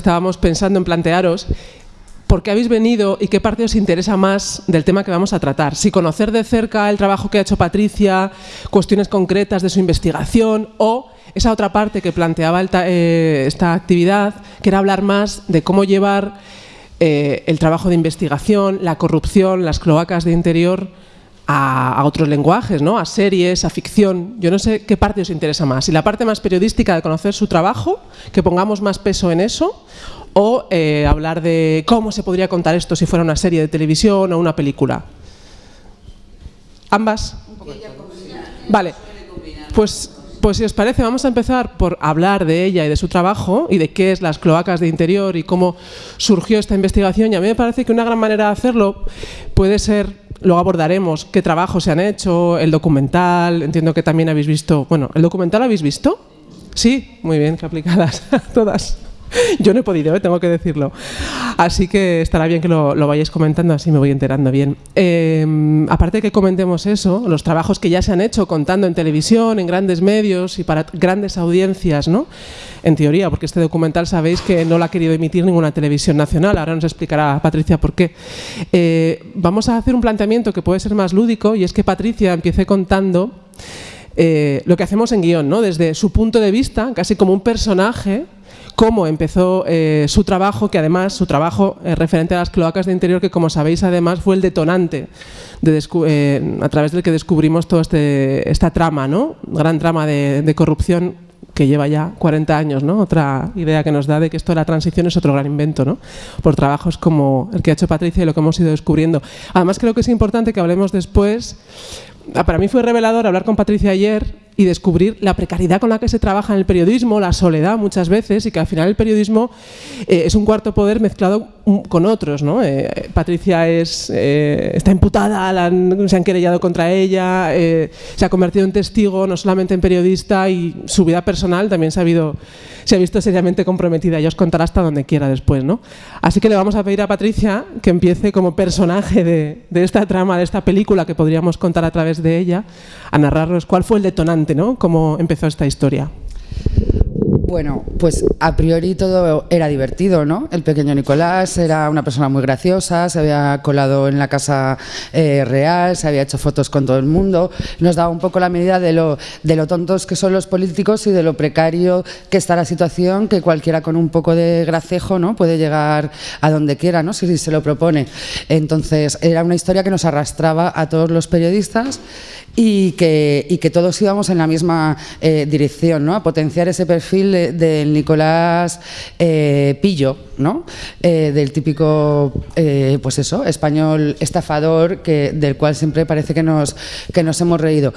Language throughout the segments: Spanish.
estábamos pensando en plantearos por qué habéis venido y qué parte os interesa más del tema que vamos a tratar. Si conocer de cerca el trabajo que ha hecho Patricia, cuestiones concretas de su investigación o esa otra parte que planteaba eh, esta actividad, que era hablar más de cómo llevar eh, el trabajo de investigación, la corrupción, las cloacas de interior a, otros lenguajes, ¿no? a series, a ficción. Yo no sé qué parte os interesa más. Si la parte más periodística de conocer su trabajo, que pongamos más peso en eso, o eh, hablar de cómo se podría contar esto si fuera una serie de televisión o una película. ¿Ambas? Vale, pues, pues si os parece vamos a empezar por hablar de ella y de su trabajo y de qué es las cloacas de interior y cómo surgió esta investigación y a mí me parece que una gran manera de hacerlo puede ser, luego abordaremos qué trabajos se han hecho, el documental, entiendo que también habéis visto, bueno, ¿el documental habéis visto? Sí, muy bien, que aplicadas todas. Yo no he podido, ¿eh? tengo que decirlo. Así que estará bien que lo, vayáis comentando, así me voy enterando bien. Em, aparte de que comentemos eso, los trabajos que ya se han hecho contando en televisión, en grandes medios y para grandes audiencias, ¿no? En teoría, porque este documental sabéis que no lo ha querido emitir ninguna televisión nacional, ahora nos explicará Patricia por qué. Eh, vamos a hacer un planteamiento que puede ser más lúdico y es que Patricia empiece contando eh, lo que hacemos en guion, ¿no? Desde su punto de vista, casi como un personaje cómo empezó eh, su trabajo, que además su trabajo eh, referente a las cloacas de interior, que como sabéis además fue el detonante eh, a través del que descubrimos toda este, esta trama, ¿no? gran trama de, corrupción que lleva ya 40 años, ¿no? Otra idea que nos da de que esto de la transición es otro gran invento, ¿no? Por trabajos como el que ha hecho Patricia y lo que hemos ido descubriendo. Además creo que es importante que hablemos después. Ah, para mí fue revelador hablar con Patricia ayer y descubrir la precariedad con la que se trabaja en el periodismo, la soledad muchas veces y que al final el periodismo eh, es un cuarto poder mezclado con otros. ¿no? Eh, Patricia es, eh, está imputada, se han querellado contra ella, se ha convertido en testigo, no solamente en periodista y su vida personal también se ha, visto seriamente comprometida. Ya os contará hasta donde quiera después. ¿no? Así que le vamos a pedir a Patricia que empiece como personaje de, de esta trama, de esta película que podríamos contar a través de ella, a narrarnos cuál fue el detonante ¿no? ¿Cómo empezó esta historia? Bueno, pues a priori todo era divertido, ¿no? El pequeño Nicolás era una persona muy graciosa, se había colado en la casa eh, real, se había hecho fotos con todo el mundo, nos daba un poco la medida de lo, de lo tontos que son los políticos y de lo precario que está la situación, que cualquiera con un poco de gracejo ¿no? puede llegar a donde quiera, ¿no? si se lo propone. Entonces era una historia que nos arrastraba a todos los periodistas y que, que todos íbamos en la misma eh, dirección, ¿no? a potenciar ese perfil del Nicolás eh, Pillo, ¿no? Eh, del típico pues eso, español estafador que, del cual siempre parece que nos, que nos hemos reído.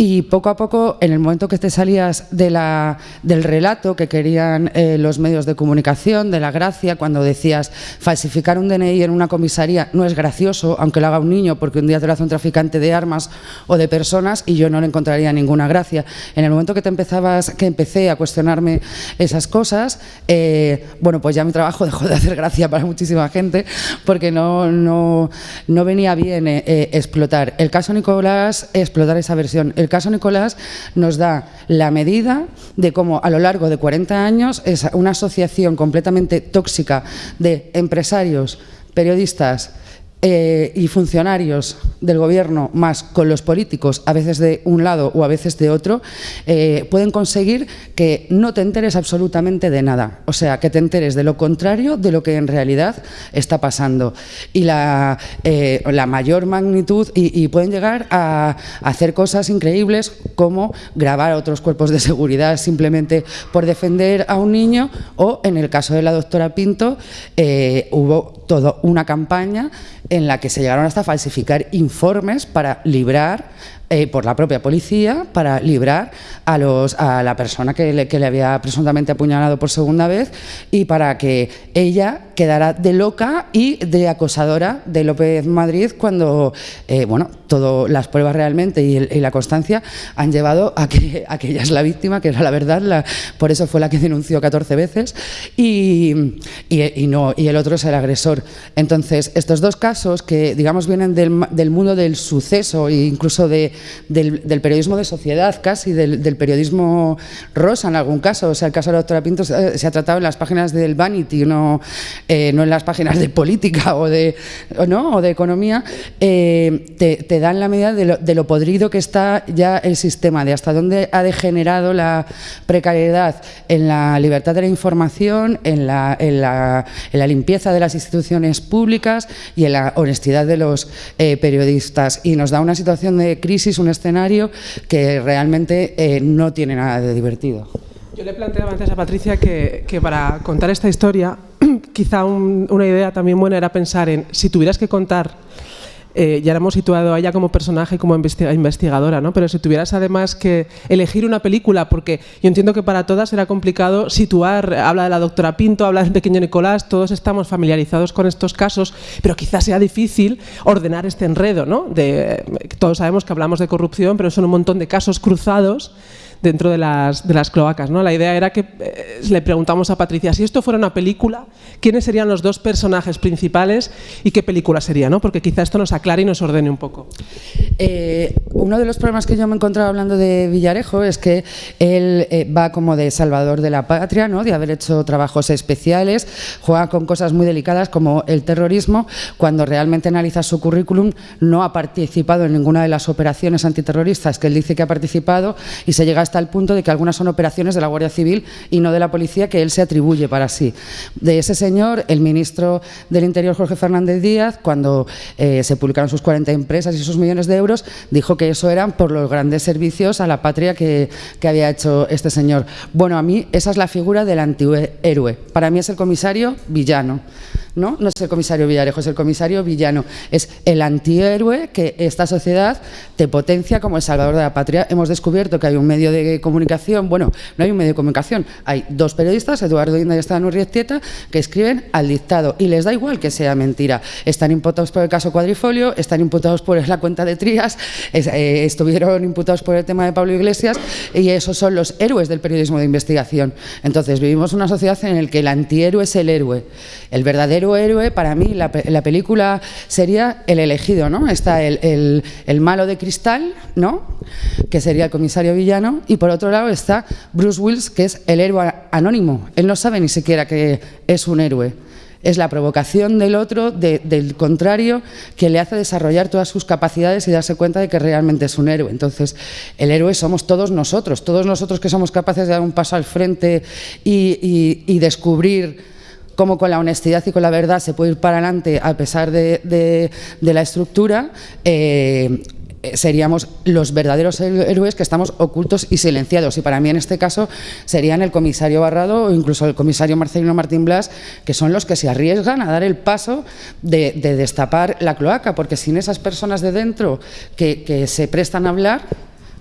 Y poco a poco, en el momento que te salías de la, del relato que querían eh, los medios de comunicación, de la gracia, cuando decías falsificar un DNI en una comisaría no es gracioso, aunque lo haga un niño, porque un día te lo hace un traficante de armas o de personas y yo no le encontraría ninguna gracia. En el momento que te empezabas, que empecé a cuestionarme esas cosas, eh, bueno, pues ya mi trabajo dejó de hacer gracia para muchísima gente, porque no, no, no venía bien eh, explotar. El caso Nicolás, explotar esa versión. Caso Nicolás nos da la medida de cómo a lo largo de 40 años es una asociación completamente tóxica de empresarios, periodistas, eh, y funcionarios del gobierno más con los políticos, a veces de un lado o a veces de otro, eh, pueden conseguir que no te enteres absolutamente de nada. O sea, que te enteres de lo contrario de lo que en realidad está pasando. Y la, eh, la mayor magnitud, y, pueden llegar a, hacer cosas increíbles como grabar a otros cuerpos de seguridad simplemente por defender a un niño, o en el caso de la doctora Pinto, hubo toda una campaña en la que se llegaron hasta falsificar informes para librar eh, por la propia policía para librar a, los, a la persona que le, había presuntamente apuñalado por segunda vez y para que ella quedara de loca y de acosadora de López Madrid cuando, eh, bueno, todas las pruebas realmente y, la constancia han llevado a que, a ella es la víctima, que era la verdad, por eso fue la que denunció 14 veces. Y, no, y el otro es el agresor. Entonces, estos dos casos que, digamos, vienen del, mundo del suceso e incluso de, del, periodismo de sociedad, casi, del, periodismo rosa en algún caso, o sea, el caso de la doctora Pinto se ha tratado en las páginas del Vanity, no, eh, no en las páginas de política o de, ¿no? o de economía, eh, te, dan la medida de lo, podrido que está ya el sistema, de hasta dónde ha degenerado la precariedad en la libertad de la información, en la limpieza de las instituciones públicas y en la honestidad de los eh, periodistas. Y nos da una situación de crisis, un escenario que realmente eh, no tiene nada de divertido. Yo le planteaba antes a Patricia que, que para contar esta historia, quizá una idea también buena era pensar en si tuvieras que contar eh, ya la hemos situado a ella como personaje como investigadora, ¿no? pero si tuvieras además que elegir una película, porque yo entiendo que para todas era complicado situar, habla de la doctora Pinto, habla del pequeño Nicolás, todos estamos familiarizados con estos casos, pero quizás sea difícil ordenar este enredo. ¿no? Todos sabemos que hablamos de corrupción, pero son un montón de casos cruzados dentro de las, de las cloacas. ¿no? La idea era que eh, le preguntamos a Patricia, si esto fuera una película, ¿quiénes serían los dos personajes principales y qué película sería? ¿no? Porque quizá esto nos aclare y nos ordene un poco. Eh, uno de los problemas que yo me he encontrado hablando de Villarejo es que él eh, va como de salvador de la patria, ¿no? de haber hecho trabajos especiales, juega con cosas muy delicadas como el terrorismo, cuando realmente analiza su currículum no ha participado en ninguna de las operaciones antiterroristas que él dice que ha participado y se llega a hasta el punto de que algunas son operaciones de la Guardia Civil y no de la policía que él se atribuye para sí. De ese señor, el ministro del Interior, Jorge Fernández Díaz, cuando eh, se publicaron sus 40 empresas y sus millones de euros, dijo que eso eran por los grandes servicios a la patria que, que había hecho este señor. Bueno, a mí esa es la figura del antihéroe. Para mí es el comisario villano. ¿No? No es el comisario Villarejo, es el comisario villano. Es el antihéroe que esta sociedad te potencia como el salvador de la patria. Hemos descubierto que hay un medio de comunicación, bueno, no hay un medio de comunicación, hay dos periodistas, Eduardo Inda y Esteban Urrietieta, que escriben al dictado y les da igual que sea mentira. Están imputados por el caso Cuadrifolio, están imputados por la cuenta de Trías, eh, estuvieron imputados por el tema de Pablo Iglesias y esos son los héroes del periodismo de investigación. Entonces, vivimos una sociedad en la que el antihéroe es el héroe, el verdadero héroe, para mí la, película sería el elegido, ¿no? Está el, malo de cristal, ¿no? Que sería el comisario villano, y por otro lado está Bruce Willis, que es el héroe anónimo. Él no sabe ni siquiera que es un héroe. Es la provocación del otro, del contrario, que le hace desarrollar todas sus capacidades y darse cuenta de que realmente es un héroe. Entonces, el héroe somos todos nosotros, todos nosotros que somos capaces de dar un paso al frente y descubrir cómo con la honestidad y con la verdad se puede ir para adelante a pesar de, la estructura, eh, seríamos los verdaderos héroes que estamos ocultos y silenciados. Y para mí en este caso serían el comisario Barrado o incluso el comisario Marcelino Martín Blas, que son los que se arriesgan a dar el paso de, destapar la cloaca, porque sin esas personas de dentro que, que se prestan a hablar,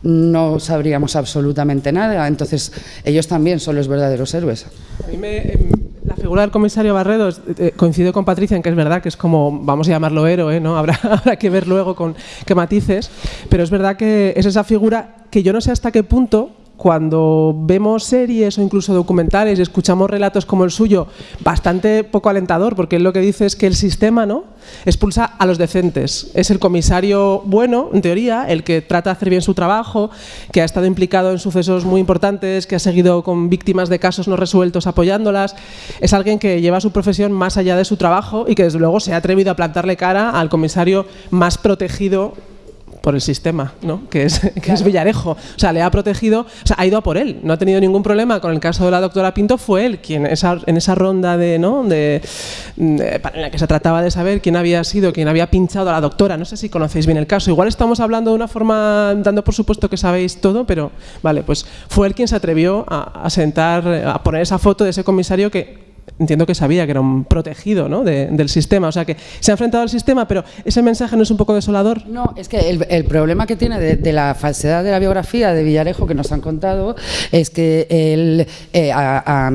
no sabríamos absolutamente nada. Entonces, ellos también son los verdaderos héroes. A mí me, em, figura del comisario Barredo eh, coincide con Patricia en que es verdad que es como, vamos a llamarlo héroe, ¿no? Habrá, habrá que ver luego con qué matices, pero es verdad que es esa figura que yo no sé hasta qué punto cuando vemos series o incluso documentales y escuchamos relatos como el suyo, bastante poco alentador, porque él lo que dice es que el sistema ¿no? expulsa a los decentes. Es el comisario bueno, en teoría, el que trata de hacer bien su trabajo, que ha estado implicado en sucesos muy importantes, que ha seguido con víctimas de casos no resueltos apoyándolas. Es alguien que lleva su profesión más allá de su trabajo y que desde luego se ha atrevido a plantarle cara al comisario más protegido por el sistema, ¿no? que, es, que es Villarejo. O sea, le ha protegido, o sea, ha ido a por él. No ha tenido ningún problema con el caso de la doctora Pinto. Fue él quien esa, en esa ronda de, ¿no? De, en la que se trataba de saber quién había sido, quién había pinchado a la doctora. No sé si conocéis bien el caso. Igual estamos hablando de una forma, dando por supuesto que sabéis todo, pero vale, pues fue él quien se atrevió a, a sentar, a poner esa foto de ese comisario que entiendo que sabía que era un protegido ¿no? del sistema, o sea que se ha enfrentado al sistema, pero ese mensaje no es un poco desolador. No, es que el, problema que tiene de, la falsedad de la biografía de Villarejo que nos han contado es que él, eh, a,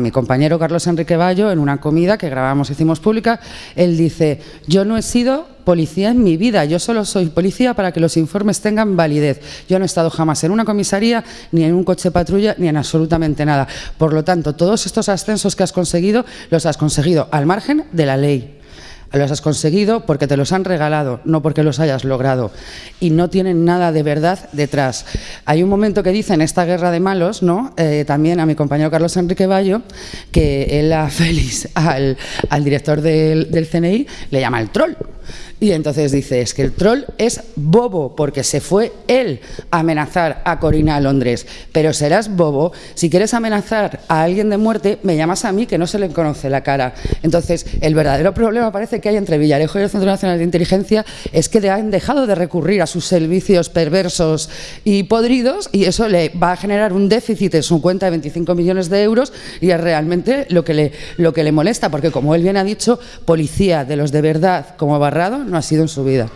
mi compañero Carlos Enrique Bayo, en una comida que grabamos, hicimos pública, él dice, yo no he sido policía en mi vida. Yo solo soy policía para que los informes tengan validez. Yo no he estado jamás en una comisaría, ni en un coche patrulla, ni en absolutamente nada. Por lo tanto, todos estos ascensos que has conseguido, los has conseguido al margen de la ley. Los has conseguido porque te los han regalado, no porque los hayas logrado. Y no tienen nada de verdad detrás. Hay un momento que dice en esta guerra de malos, ¿no? Eh, también a mi compañero Carlos Enrique Bayo, que él a Félix, al, director del, del CNI, le llama el troll. Y entonces dice, es que el troll es bobo, porque se fue él a amenazar a Corina a Londres. Pero serás bobo, si quieres amenazar a alguien de muerte, me llamas a mí que no se le conoce la cara. Entonces, el verdadero problema parece que hay entre Villarejo y el Centro Nacional de Inteligencia es que han dejado de recurrir a sus servicios perversos y podridos y eso le va a generar un déficit en su cuenta de 25 millones de euros y es realmente lo que le, lo que le molesta, porque como él bien ha dicho, policía de los de verdad como No ha sido en su vida.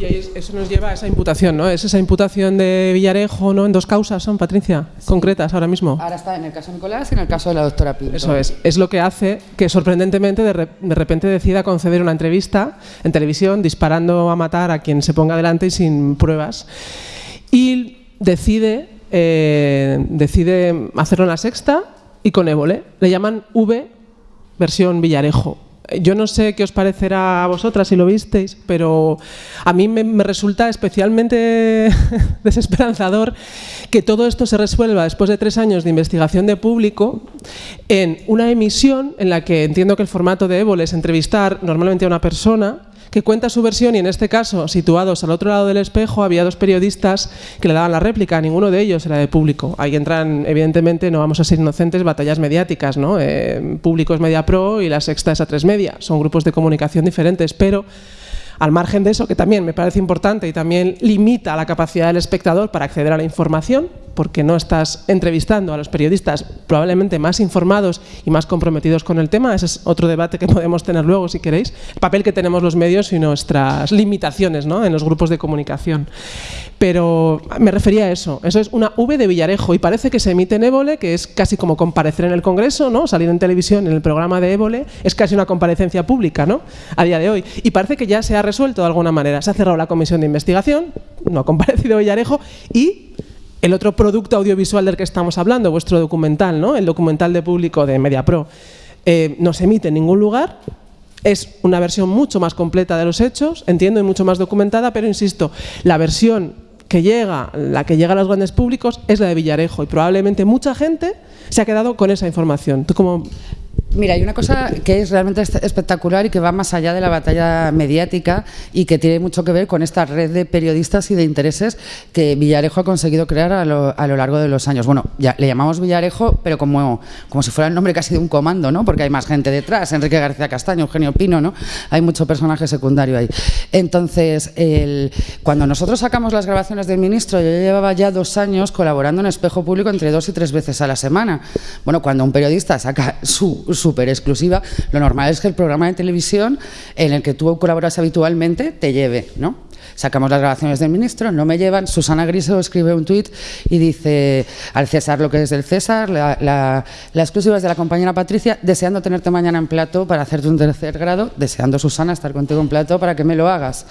Y eso nos lleva a esa imputación, ¿no? Es esa imputación de Villarejo, ¿no? En dos causas son, Patricia, concretas ahora mismo. Ahora está en el caso de Nicolás y en el caso de la doctora Pinto. Eso es. Es lo que hace que sorprendentemente de, repente decida conceder una entrevista en televisión disparando a matar a quien se ponga delante y sin pruebas. Y decide, eh, decide hacerlo en la sexta y con Évole. Le llaman V versión Villarejo yo no sé qué os parecerá a vosotras si lo visteis, pero a mí me, resulta especialmente desesperanzador que todo esto se resuelva después de tres años de investigación de público en una emisión en la que entiendo que el formato de Évole es entrevistar normalmente a una persona que cuenta su versión y en este caso, situados al otro lado del espejo, había dos periodistas que le daban la réplica, ninguno de ellos era de público. Ahí entran, evidentemente, no vamos a ser inocentes, batallas mediáticas, ¿no? Eh, público es Media Pro y la Sexta es a tres Media, son grupos de comunicación diferentes, pero al margen de eso, que también me parece importante y también limita la capacidad del espectador para acceder a la información, porque no estás entrevistando a los periodistas probablemente más informados y más comprometidos con el tema. Ese es otro debate que podemos tener luego, si queréis. El papel que tenemos los medios y nuestras limitaciones ¿no? en los grupos de comunicación. Pero me refería a eso. Eso es una V de Villarejo y parece que se emite en Évole, que es casi como comparecer en el Congreso, ¿no? salir en televisión en el programa de Évole, es casi una comparecencia pública ¿no? a día de hoy. Y parece que ya se ha resuelto de alguna manera. Se ha cerrado la comisión de investigación, no ha comparecido Villarejo y el otro producto audiovisual del que estamos hablando, vuestro documental, ¿no? el documental de público de MediaPro, eh, no se emite en ningún lugar, es una versión mucho más completa de los hechos, entiendo, y mucho más documentada, pero insisto, la versión que llega, la que llega a los grandes públicos, es la de Villarejo y probablemente mucha gente se ha quedado con esa información. ¿Tú cómo Mira, hay una cosa que es realmente espectacular y que va más allá de la batalla mediática y que tiene mucho que ver con esta red de periodistas y de intereses que Villarejo ha conseguido crear a lo, largo de los años. Bueno, ya le llamamos Villarejo, pero como, como si fuera el nombre casi de un comando, ¿no? Porque hay más gente detrás, Enrique García Castaño, Eugenio Pino, ¿no? Hay mucho personaje secundario ahí. Entonces, cuando nosotros sacamos las grabaciones del ministro, yo llevaba ya dos años colaborando en Espejo Público entre dos y tres veces a la semana. Bueno, cuando un periodista saca su súper exclusiva, lo normal es que el programa de televisión en el que tú colaboras habitualmente te lleve, ¿no? Sacamos las grabaciones del ministro, no me llevan. Susana Griso escribe un tuit y dice al César lo que es del César, la, la, exclusiva es de la compañera Patricia, deseando tenerte mañana en plato para hacerte un tercer grado, deseando Susana estar contigo en plato para que me lo hagas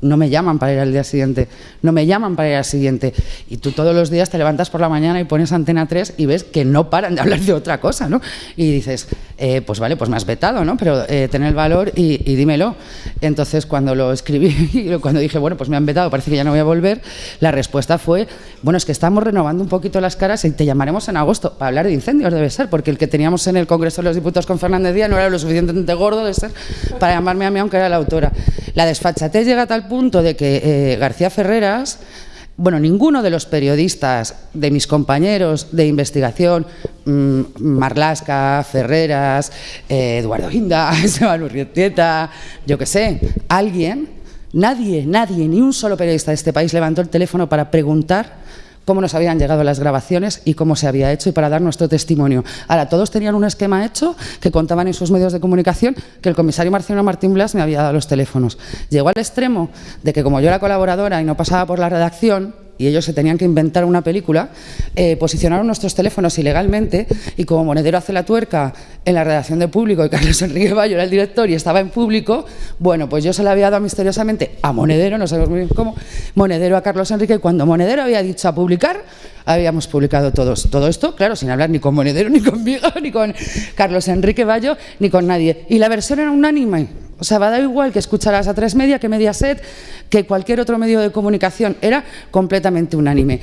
no me llaman para ir al día siguiente, no me llaman para ir al siguiente. Y tú todos los días te levantas por la mañana y pones Antena 3 y ves que no paran de hablar de otra cosa, ¿no? Y dices, eh, pues vale, pues me has vetado, ¿no? Pero eh, tener el valor y, dímelo. Entonces, cuando lo escribí, cuando dije, bueno, pues me han vetado, parece que ya no voy a volver, la respuesta fue, bueno, es que estamos renovando un poquito las caras y te llamaremos en agosto para hablar de incendios, debe ser, porque el que teníamos en el Congreso de los Diputados con Fernández Díaz no era lo suficientemente gordo de ser para llamarme a mí, aunque era la autora. La desfachatez llega a tal punto de que eh, García Ferreras, bueno, ninguno de los periodistas, de mis compañeros de investigación, mm, Marlasca, Ferreras, eh, Eduardo Hinda, Esteban Urrietieta, yo qué sé, alguien, nadie, nadie, ni un solo periodista de este país levantó el teléfono para preguntar cómo nos habían llegado las grabaciones y cómo se había hecho y para dar nuestro testimonio. Ahora, todos tenían un esquema hecho que contaban en sus medios de comunicación que el comisario Marciano Martín Blas me había dado los teléfonos. Llegó al extremo de que como yo era colaboradora y no pasaba por la redacción, y ellos se tenían que inventar una película, eh, posicionaron nuestros teléfonos ilegalmente y como Monedero hace la tuerca en la redacción de público y Carlos Enrique Bayo era el director y estaba en público, bueno, pues yo se lo había dado misteriosamente a Monedero, no sabemos muy bien cómo, Monedero a Carlos Enrique y cuando Monedero había dicho a publicar, habíamos publicado todos. Todo esto, claro, sin hablar ni con Monedero, ni conmigo, ni con Carlos Enrique Bayo, ni con nadie. Y la versión era unánime. O sea, va a dar igual que escucharas a tres media, que Mediaset, que cualquier otro medio de comunicación. Era completamente unánime.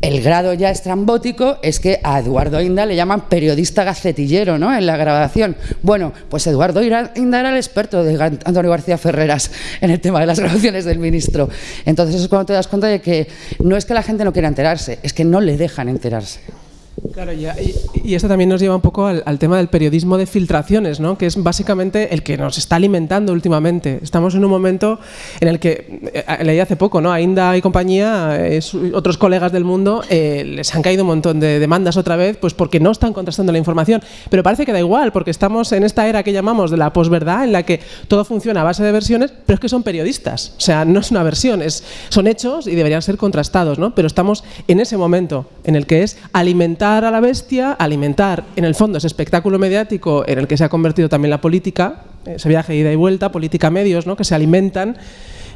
El grado ya estrambótico es que a Eduardo Inda le llaman periodista gacetillero ¿no? en la grabación. Bueno, pues Eduardo Inda era el experto de Antonio García Ferreras en el tema de las grabaciones del ministro. Entonces es cuando te das cuenta de que no es que la gente no quiera enterarse, es que no le dejan enterarse. Claro, y, y, esto también nos lleva un poco al, tema del periodismo de filtraciones, ¿no? que es básicamente el que nos está alimentando últimamente. Estamos en un momento en el que, eh, leí hace poco, ¿no? Ainda y compañía, eh, otros colegas del mundo, eh, les han caído un montón de demandas otra vez, pues porque no están contrastando la información. Pero parece que da igual, porque estamos en esta era que llamamos de la posverdad, en la que todo funciona a base de versiones, pero es que son periodistas. O sea, no es una versión, es, son hechos y deberían ser contrastados, ¿no? Pero estamos en ese momento en el que es alimentar a la bestia, alimentar en el fondo ese espectáculo mediático en el que se ha convertido también la política, ese viaje de ida y vuelta, política medios, ¿no? que se alimentan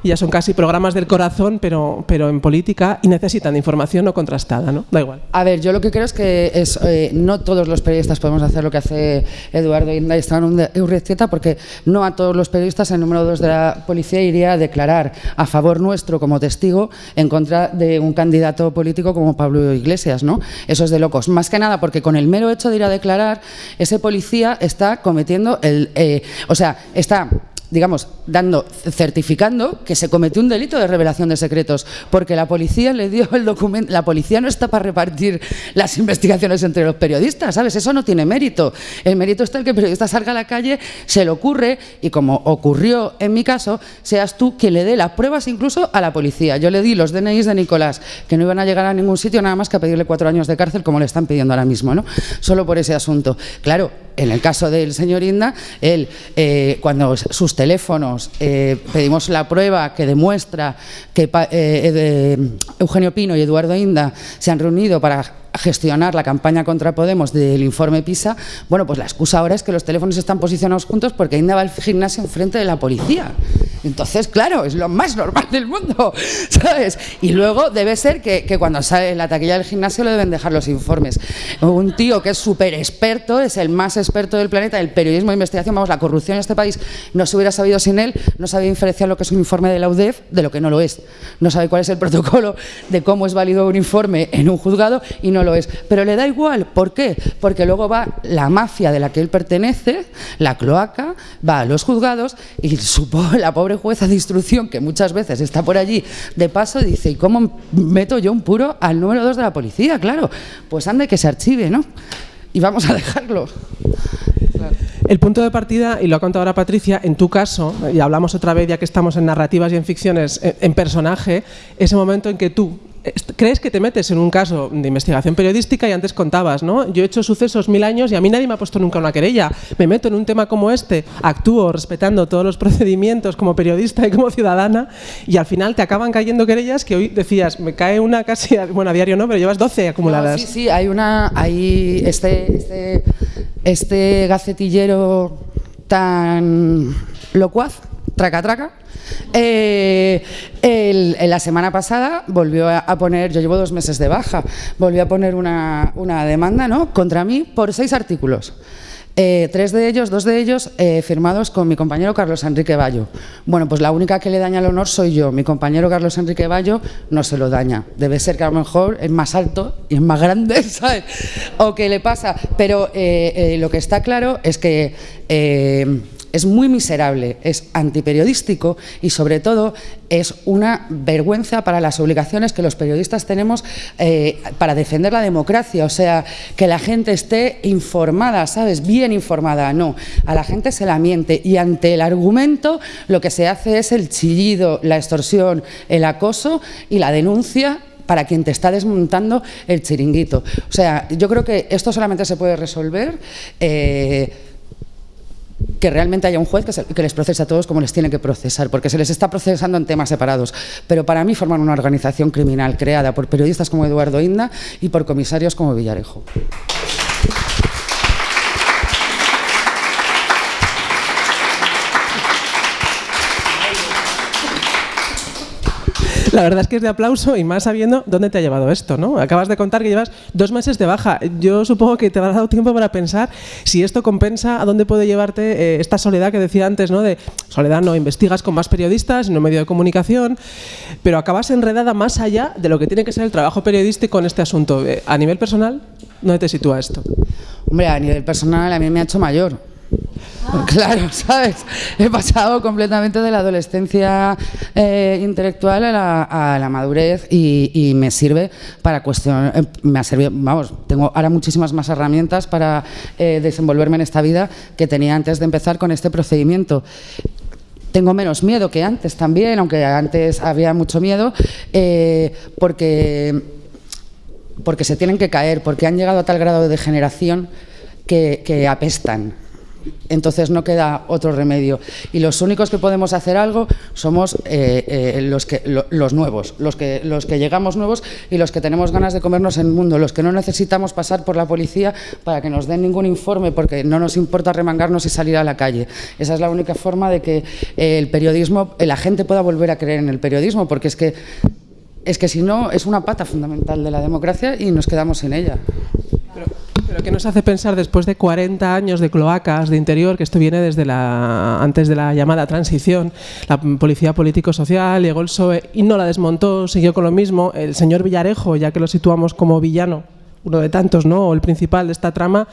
ya son casi programas del corazón, pero, pero en política y necesitan información no contrastada, ¿no? Da igual. A ver, yo lo que creo es que eh, no todos los periodistas podemos hacer lo que hace Eduardo Inda y un Urrecieta, porque no a todos los periodistas el número 2 de la policía iría a declarar a favor nuestro como testigo en contra de un candidato político como Pablo Iglesias, ¿no? Eso es de locos. Más que nada porque con el mero hecho de ir a declarar, ese policía está cometiendo el... Eh, o sea, está digamos, dando, certificando que se cometió un delito de revelación de secretos, porque la policía le dio el documento, la policía no está para repartir las investigaciones entre los periodistas, ¿sabes? Eso no tiene mérito. El mérito está el que el periodista salga a la calle, se le ocurre, y como ocurrió en mi caso, seas tú quien le dé las pruebas incluso a la policía. Yo le di los DNIs de Nicolás, que no iban a llegar a ningún sitio nada más que a pedirle cuatro años de cárcel, como le están pidiendo ahora mismo, ¿no? Solo por ese asunto. Claro, en el caso del señor Inda, él, eh, cuando sus teléfonos eh, pedimos la prueba que demuestra que eh, Eugenio Pino y Eduardo Inda se han reunido para gestionar la campaña contra Podemos del informe PISA, bueno, pues la excusa ahora es que los teléfonos están posicionados juntos porque Inda va al gimnasio enfrente de la policía. Entonces, claro, es lo más normal del mundo, ¿sabes? Y luego debe ser que, cuando sale la taquilla del gimnasio le deben dejar los informes. Un tío que es súper experto, es el más experto del planeta, el periodismo de investigación, vamos, la corrupción en este país no se hubiera sabido sin él, no sabía diferenciar lo que es un informe de la UDEF de lo que no lo es. No sabe cuál es el protocolo de cómo es válido un informe en un juzgado y no lo es. Pero le da igual, ¿por qué? Porque luego va la mafia de la que él pertenece, la cloaca, va a los juzgados y la pobre jueza de instrucción, que muchas veces está por allí de paso, dice, ¿y cómo meto yo un puro al número 2 de la policía? Claro, pues ande que se archive, ¿no? Y vamos a dejarlo. El punto de partida, y lo ha contado ahora Patricia, en tu caso, y hablamos otra vez ya que estamos en narrativas y en ficciones, en personaje, ese momento en que tú crees que te metes en un caso de investigación periodística y antes contabas, ¿no? Yo he hecho sucesos mil años y a mí nadie me ha puesto nunca una querella. Me meto en un tema como este, actúo respetando todos los procedimientos como periodista y como ciudadana y al final te acaban cayendo querellas que hoy decías, me cae una casi, bueno, a diario no, pero llevas 12 acumuladas. sí, sí, hay una, hay este, este, este gacetillero tan locuaz, traca traca, eh, el, la semana pasada volvió a, poner, yo llevo dos meses de baja, volvió a poner una, una demanda ¿no? contra mí por seis artículos. Eh, tres de ellos, dos de ellos eh, firmados con mi compañero Carlos Enrique Bayo. Bueno, pues la única que le daña el honor soy yo. Mi compañero Carlos Enrique Bayo no se lo daña. Debe ser que a lo mejor es más alto y es más grande, ¿sabes? O que le pasa. Pero eh, lo que está claro es que es muy miserable, es antiperiodístico y sobre todo es una vergüenza para las obligaciones que los periodistas tenemos eh, para defender la democracia, o sea, que la gente esté informada, ¿sabes? Bien informada, no, a la gente se la miente y ante el argumento lo que se hace es el chillido, la extorsión, el acoso y la denuncia para quien te está desmontando el chiringuito. O sea, yo creo que esto solamente se puede resolver eh, que realmente haya un juez que, les procese a todos como les tiene que procesar, porque se les está procesando en temas separados. Pero para mí forman una organización criminal creada por periodistas como Eduardo Inda y por comisarios como Villarejo. La verdad es que es de aplauso y más sabiendo dónde te ha llevado esto, ¿no? Acabas de contar que llevas dos meses de baja. Yo supongo que te habrá dado tiempo para pensar si esto compensa, a dónde puede llevarte eh, esta soledad que decía antes, ¿no? De soledad no, investigas con más periodistas, en un medio de comunicación, pero acabas enredada más allá de lo que tiene que ser el trabajo periodístico en este asunto. Eh, a nivel personal, ¿dónde te sitúa esto? Hombre, a nivel personal a mí me ha hecho mayor Claro, ¿sabes? He pasado completamente de la adolescencia eh, intelectual a la, madurez y, me sirve para cuestionar, eh, me ha servido, vamos, tengo ahora muchísimas más herramientas para eh, desenvolverme en esta vida que tenía antes de empezar con este procedimiento tengo menos miedo que antes también, aunque antes había mucho miedo, porque, porque se tienen que caer, porque han llegado a tal grado de degeneración que apestan. Entonces no queda otro remedio. Y los únicos que podemos hacer algo somos eh, eh, los, que, los nuevos, los que, los que llegamos nuevos y los que tenemos ganas de comernos el mundo, los que no necesitamos pasar por la policía para que nos den ningún informe porque no nos importa remangarnos y salir a la calle. Esa es la única forma de que eh, el periodismo, la gente pueda volver a creer en el periodismo, porque es que, es que si no es una pata fundamental de la democracia y nos quedamos sin ella. Pero ¿qué nos hace pensar después de 40 años de cloacas de interior, que esto viene desde la antes de la llamada transición, la policía político-social, llegó el PSOE y no la desmontó, siguió con lo mismo, el señor Villarejo, ya que lo situamos como villano, uno de tantos, ¿no? o el principal de esta trama,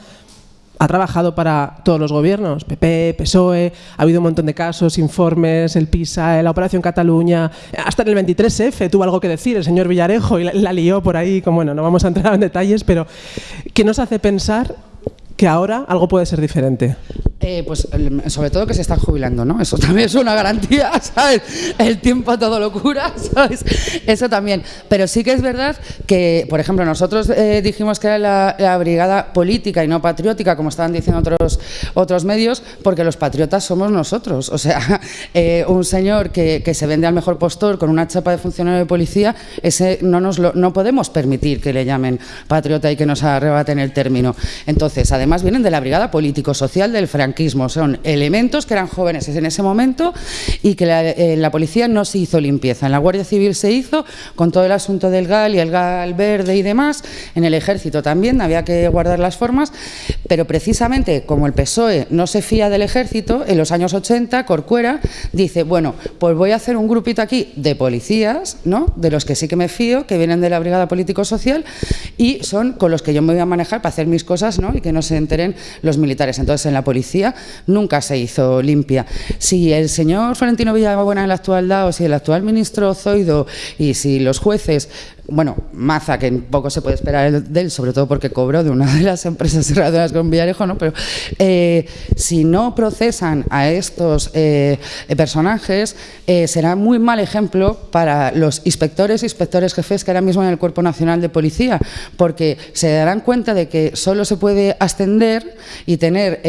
ha trabajado para todos los gobiernos, PP, PSOE, ha habido un montón de casos, informes, el PISA, la Operación Cataluña, hasta en el 23F tuvo algo que decir el señor Villarejo y la, lió por ahí, como bueno, no vamos a entrar en detalles, pero ¿qué nos hace pensar que ahora algo puede ser diferente? Eh, pues sobre todo que se están jubilando, ¿no? Eso también es una garantía, ¿sabes? El tiempo a todo locura, ¿sabes? Eso también. Pero sí que es verdad que, por ejemplo, nosotros eh, dijimos que era la, brigada política y no patriótica, como estaban diciendo otros, otros medios, porque los patriotas somos nosotros. O sea, eh, un señor que, que, se vende al mejor postor con una chapa de funcionario de policía, ese no, nos lo, no podemos permitir que le llamen patriota y que nos arrebaten el término. Entonces, además vienen de la brigada político-social del Frank son elementos que eran jóvenes en ese momento y que eh, la, policía no se hizo limpieza. En la Guardia Civil se hizo con todo el asunto del GAL y el GAL verde y demás. En el Ejército también había que guardar las formas, pero precisamente como el PSOE no se fía del Ejército, en los años 80 Corcuera dice, bueno, pues voy a hacer un grupito aquí de policías, ¿no? de los que sí que me fío, que vienen de la Brigada Político-Social y son con los que yo me voy a manejar para hacer mis cosas ¿no? y que no se enteren los militares. Entonces en la policía nunca se hizo limpia. Si el señor Florentino Villabuena, el actual DAO, si el actual ministro Zoido y si los jueces bueno, Maza, que poco se puede esperar de él, sobre todo porque cobró de una de las empresas cerradoras con Villarejo, ¿no? pero eh, si no procesan a estos eh, personajes, eh, será muy mal ejemplo para los inspectores e inspectores jefes que ahora mismo en el Cuerpo Nacional de Policía, porque se darán cuenta de que solo se puede ascender y tener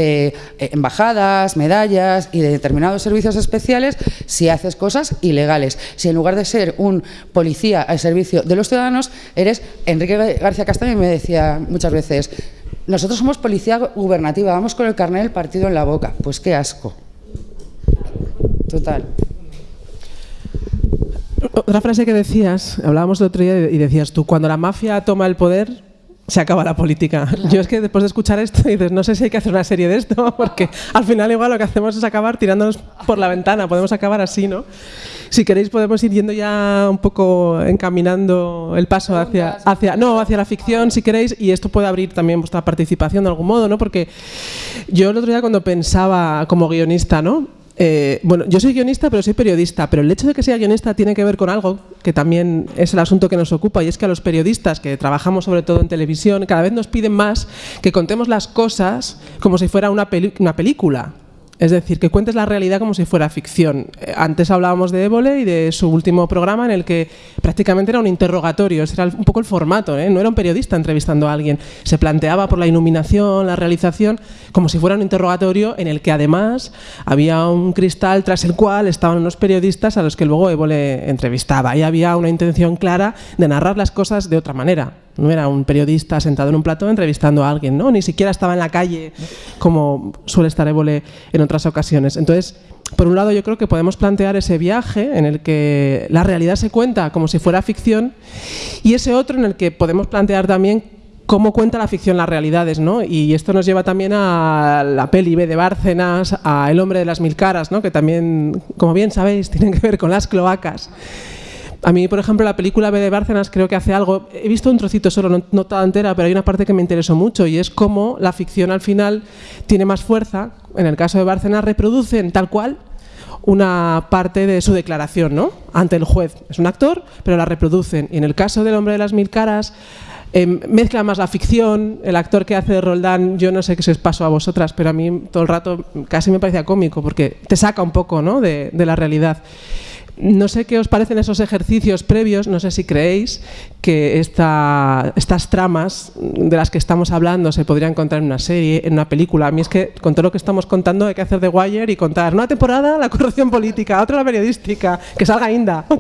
embajadas, medallas y de determinados servicios especiales si haces cosas ilegales. Si en lugar de ser un policía al servicio de los ciudadanos eres Enrique García Castaño y me decía muchas veces, nosotros somos policía gubernativa, vamos con el carnet del partido en la boca. Pues qué asco. Total. Otra frase que decías, hablábamos el otro día y decías tú, cuando la mafia toma el poder, se acaba la política. Yo es que después de escuchar esto dices, no sé si hay que hacer una serie de esto, porque al final igual lo que hacemos es acabar tirándonos por la ventana, podemos acabar así, ¿no? Si queréis podemos ir yendo ya un poco encaminando el paso hacia, hacia, no, hacia la ficción, si queréis, y esto puede abrir también vuestra participación de algún modo, ¿no? Porque yo el otro día cuando pensaba como guionista, ¿no? Eh, bueno, yo soy guionista, pero soy periodista, pero el hecho de que sea guionista tiene que ver con algo que también es el asunto que nos ocupa y es que a los periodistas que trabajamos sobre todo en televisión cada vez nos piden más que contemos las cosas como si fuera una, una película. Es decir, que cuentes la realidad como si fuera ficción. Eh, antes hablábamos de Évole y de su último programa en el que prácticamente era un interrogatorio, ese era un poco el formato, ¿eh? no era un periodista entrevistando a alguien. Se planteaba por la iluminación, la realización, como si fuera un interrogatorio en el que además había un cristal tras el cual estaban unos periodistas a los que luego Évole entrevistaba. Y había una intención clara de narrar las cosas de otra manera. No era un periodista sentado en un plató entrevistando a alguien, ¿no? Ni siquiera estaba en la calle como suele estar Évole en otras ocasiones. Entonces, por un lado yo creo que podemos plantear ese viaje en el que la realidad se cuenta como si fuera ficción y ese otro en el que podemos plantear también cómo cuenta la ficción las realidades, ¿no? Y esto nos lleva también a la peli B de Bárcenas, a El hombre de las mil caras, ¿no? Que también, como bien sabéis, tienen que ver con las cloacas. A mí, por ejemplo, la película B de Bárcenas creo que hace algo, he visto un trocito solo, no, no, toda entera, pero hay una parte que me interesó mucho y es cómo la ficción al final tiene más fuerza, en el caso de Bárcenas reproducen tal cual una parte de su declaración ¿no? ante el juez. Es un actor, pero la reproducen. Y en el caso del hombre de las mil caras, eh, mezcla más la ficción, el actor que hace de Roldán, yo no sé qué se os pasó a vosotras, pero a mí todo el rato casi me parecía cómico, porque te saca un poco ¿no? de la realidad. No sé qué os parecen esos ejercicios previos, no sé si creéis que esta, estas tramas de las que estamos hablando se podrían encontrar en una serie, en una película. A mí es que con todo lo que estamos contando hay que hacer de Wire y contar una temporada la corrupción política, otra la periodística, que salga Inda.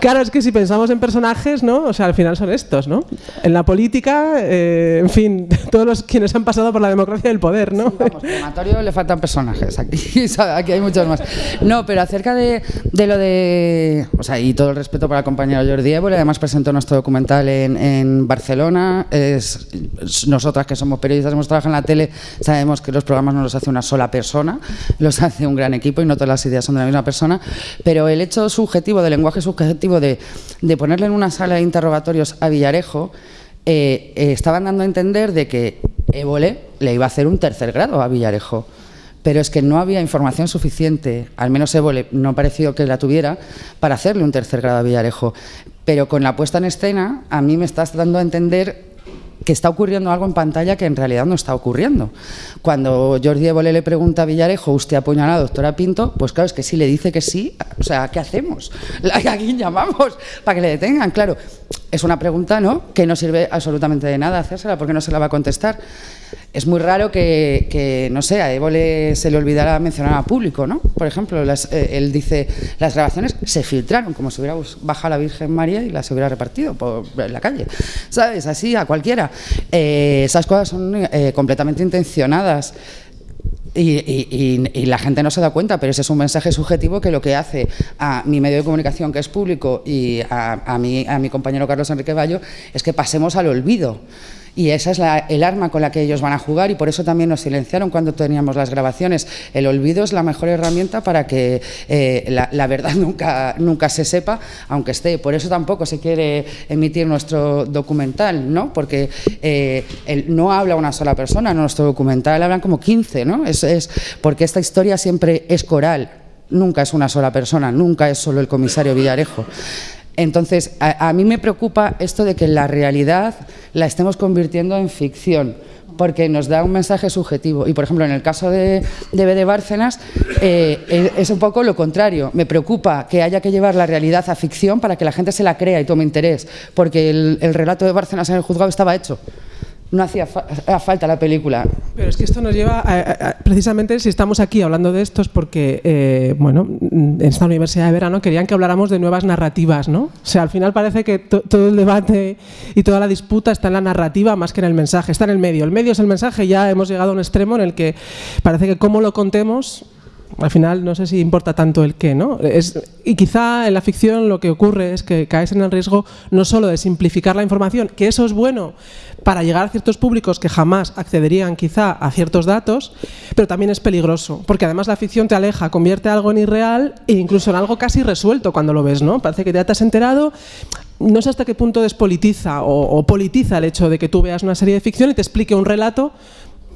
Claro, es que si pensamos en personajes, ¿no? O sea, al final son estos, ¿no? En la política, eh, en fin, todos los quienes han pasado por la democracia del poder, ¿no? Sí, vamos, le faltan personajes, aquí, aquí hay muchos más. No, pero acerca de, de, lo de. O sea, y todo el respeto para el compañero Jordi Évole, además presentó nuestro documental en, en Barcelona. Es, nosotras que somos periodistas, hemos trabajado en la tele, sabemos que los programas no los hace una sola persona, los hace un gran equipo y no todas las ideas son de la misma persona. Pero el hecho subjetivo, del lenguaje subjetivo de, de ponerle en una sala de interrogatorios a Villarejo, eh, eh, estaban dando a entender de que Évole le iba a hacer un tercer grado a Villarejo pero es que no había información suficiente, al menos Évole no ha parecido que la tuviera, para hacerle un tercer grado a Villarejo. Pero con la puesta en escena, a mí me estás dando a entender que está ocurriendo algo en pantalla que en realidad no está ocurriendo. Cuando Jordi Évole le pregunta a Villarejo, ¿usted apuñalado a la doctora Pinto? Pues claro, es que si le dice que sí, o sea, ¿qué hacemos? ¿A quién llamamos para que le detengan? Claro, es una pregunta ¿no? que no sirve absolutamente de nada hacérsela porque no se la va a contestar. Es muy raro que, no sé, a se le olvidara mencionar a público, ¿no? Por ejemplo, eh, él dice, las grabaciones se filtraron, como si hubiera bajado la Virgen María y las hubiera repartido por la calle, ¿sabes? Así, a cualquiera. Eh, esas cosas son eh, completamente intencionadas. Y, la gente no se da cuenta, pero ese es un mensaje subjetivo que lo que hace a mi medio de comunicación, que es público, y a, a, mi, a mi compañero Carlos Enrique Bayo, es que pasemos al olvido. Y esa es el arma con la que ellos van a jugar y por eso también nos silenciaron cuando teníamos las grabaciones. El olvido es la mejor herramienta para que eh, la, verdad nunca, nunca se sepa, aunque esté. Por eso tampoco se quiere emitir nuestro documental, ¿no? porque eh, el, no habla una sola persona, en nuestro documental hablan como 15, ¿no? es, es porque esta historia siempre es coral, nunca es una sola persona, nunca es solo el comisario Villarejo. Entonces, a, mí me preocupa esto de que la realidad la estemos convirtiendo en ficción, porque nos da un mensaje subjetivo. Y, por ejemplo, en el caso de, de B. de Bárcenas, eh, es un poco lo contrario. Me preocupa que haya que llevar la realidad a ficción para que la gente se la crea y tome interés, porque el, el relato de Bárcenas en el juzgado estaba hecho no hacía fa falta la película. Pero es que esto nos lleva, a, precisamente si estamos aquí hablando de esto es porque, eh, bueno, en esta universidad de verano querían que habláramos de nuevas narrativas, ¿no? O sea, al final parece que to todo el debate y toda la disputa está en la narrativa más que en el mensaje, está en el medio. El medio es el mensaje, ya hemos llegado a un extremo en el que parece que cómo lo contemos al final no sé si importa tanto el qué, ¿no? Es, y quizá en la ficción lo que ocurre es que caes en el riesgo no solo de simplificar la información, que eso es bueno para llegar a ciertos públicos que jamás accederían quizá a ciertos datos, pero también es peligroso, porque además la ficción te aleja, convierte algo en irreal e incluso en algo casi resuelto cuando lo ves, ¿no? Parece que ya te has enterado, no sé hasta qué punto despolitiza o, o politiza el hecho de que tú veas una serie de ficción y te explique un relato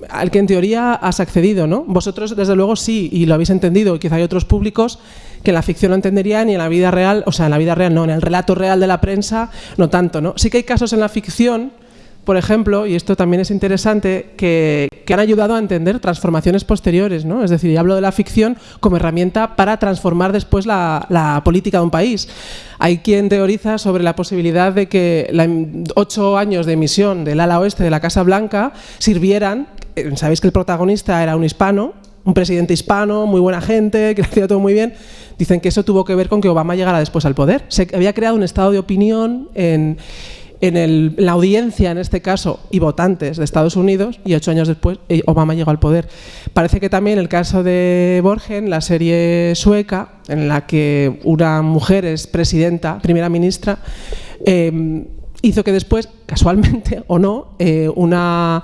al que en teoría has accedido, ¿no? Vosotros, desde luego, sí, y lo habéis entendido. Quizá hay otros públicos que la ficción no entenderían y en la vida real, o sea, en la vida real no, en el relato real de la prensa no tanto, ¿no? Sí que hay casos en la ficción por ejemplo, y esto también es interesante, que, han ayudado a entender transformaciones posteriores. ¿no? Es decir, hablo de la ficción como herramienta para transformar después la, política de un país. Hay quien teoriza sobre la posibilidad de que los ocho años de emisión del ala oeste de la Casa Blanca sirvieran, eh, sabéis que el protagonista era un hispano, un presidente hispano, muy buena gente, que hacía todo muy bien, dicen que eso tuvo que ver con que Obama llegara después al poder. Se había creado un estado de opinión en en la audiencia, en este caso, y votantes de Estados Unidos, y ocho años después eh, Obama llegó al poder. Parece que también el caso de Borgen, la serie sueca, en la que una mujer es presidenta, primera ministra, em, hizo que después, casualmente o no, eh, una,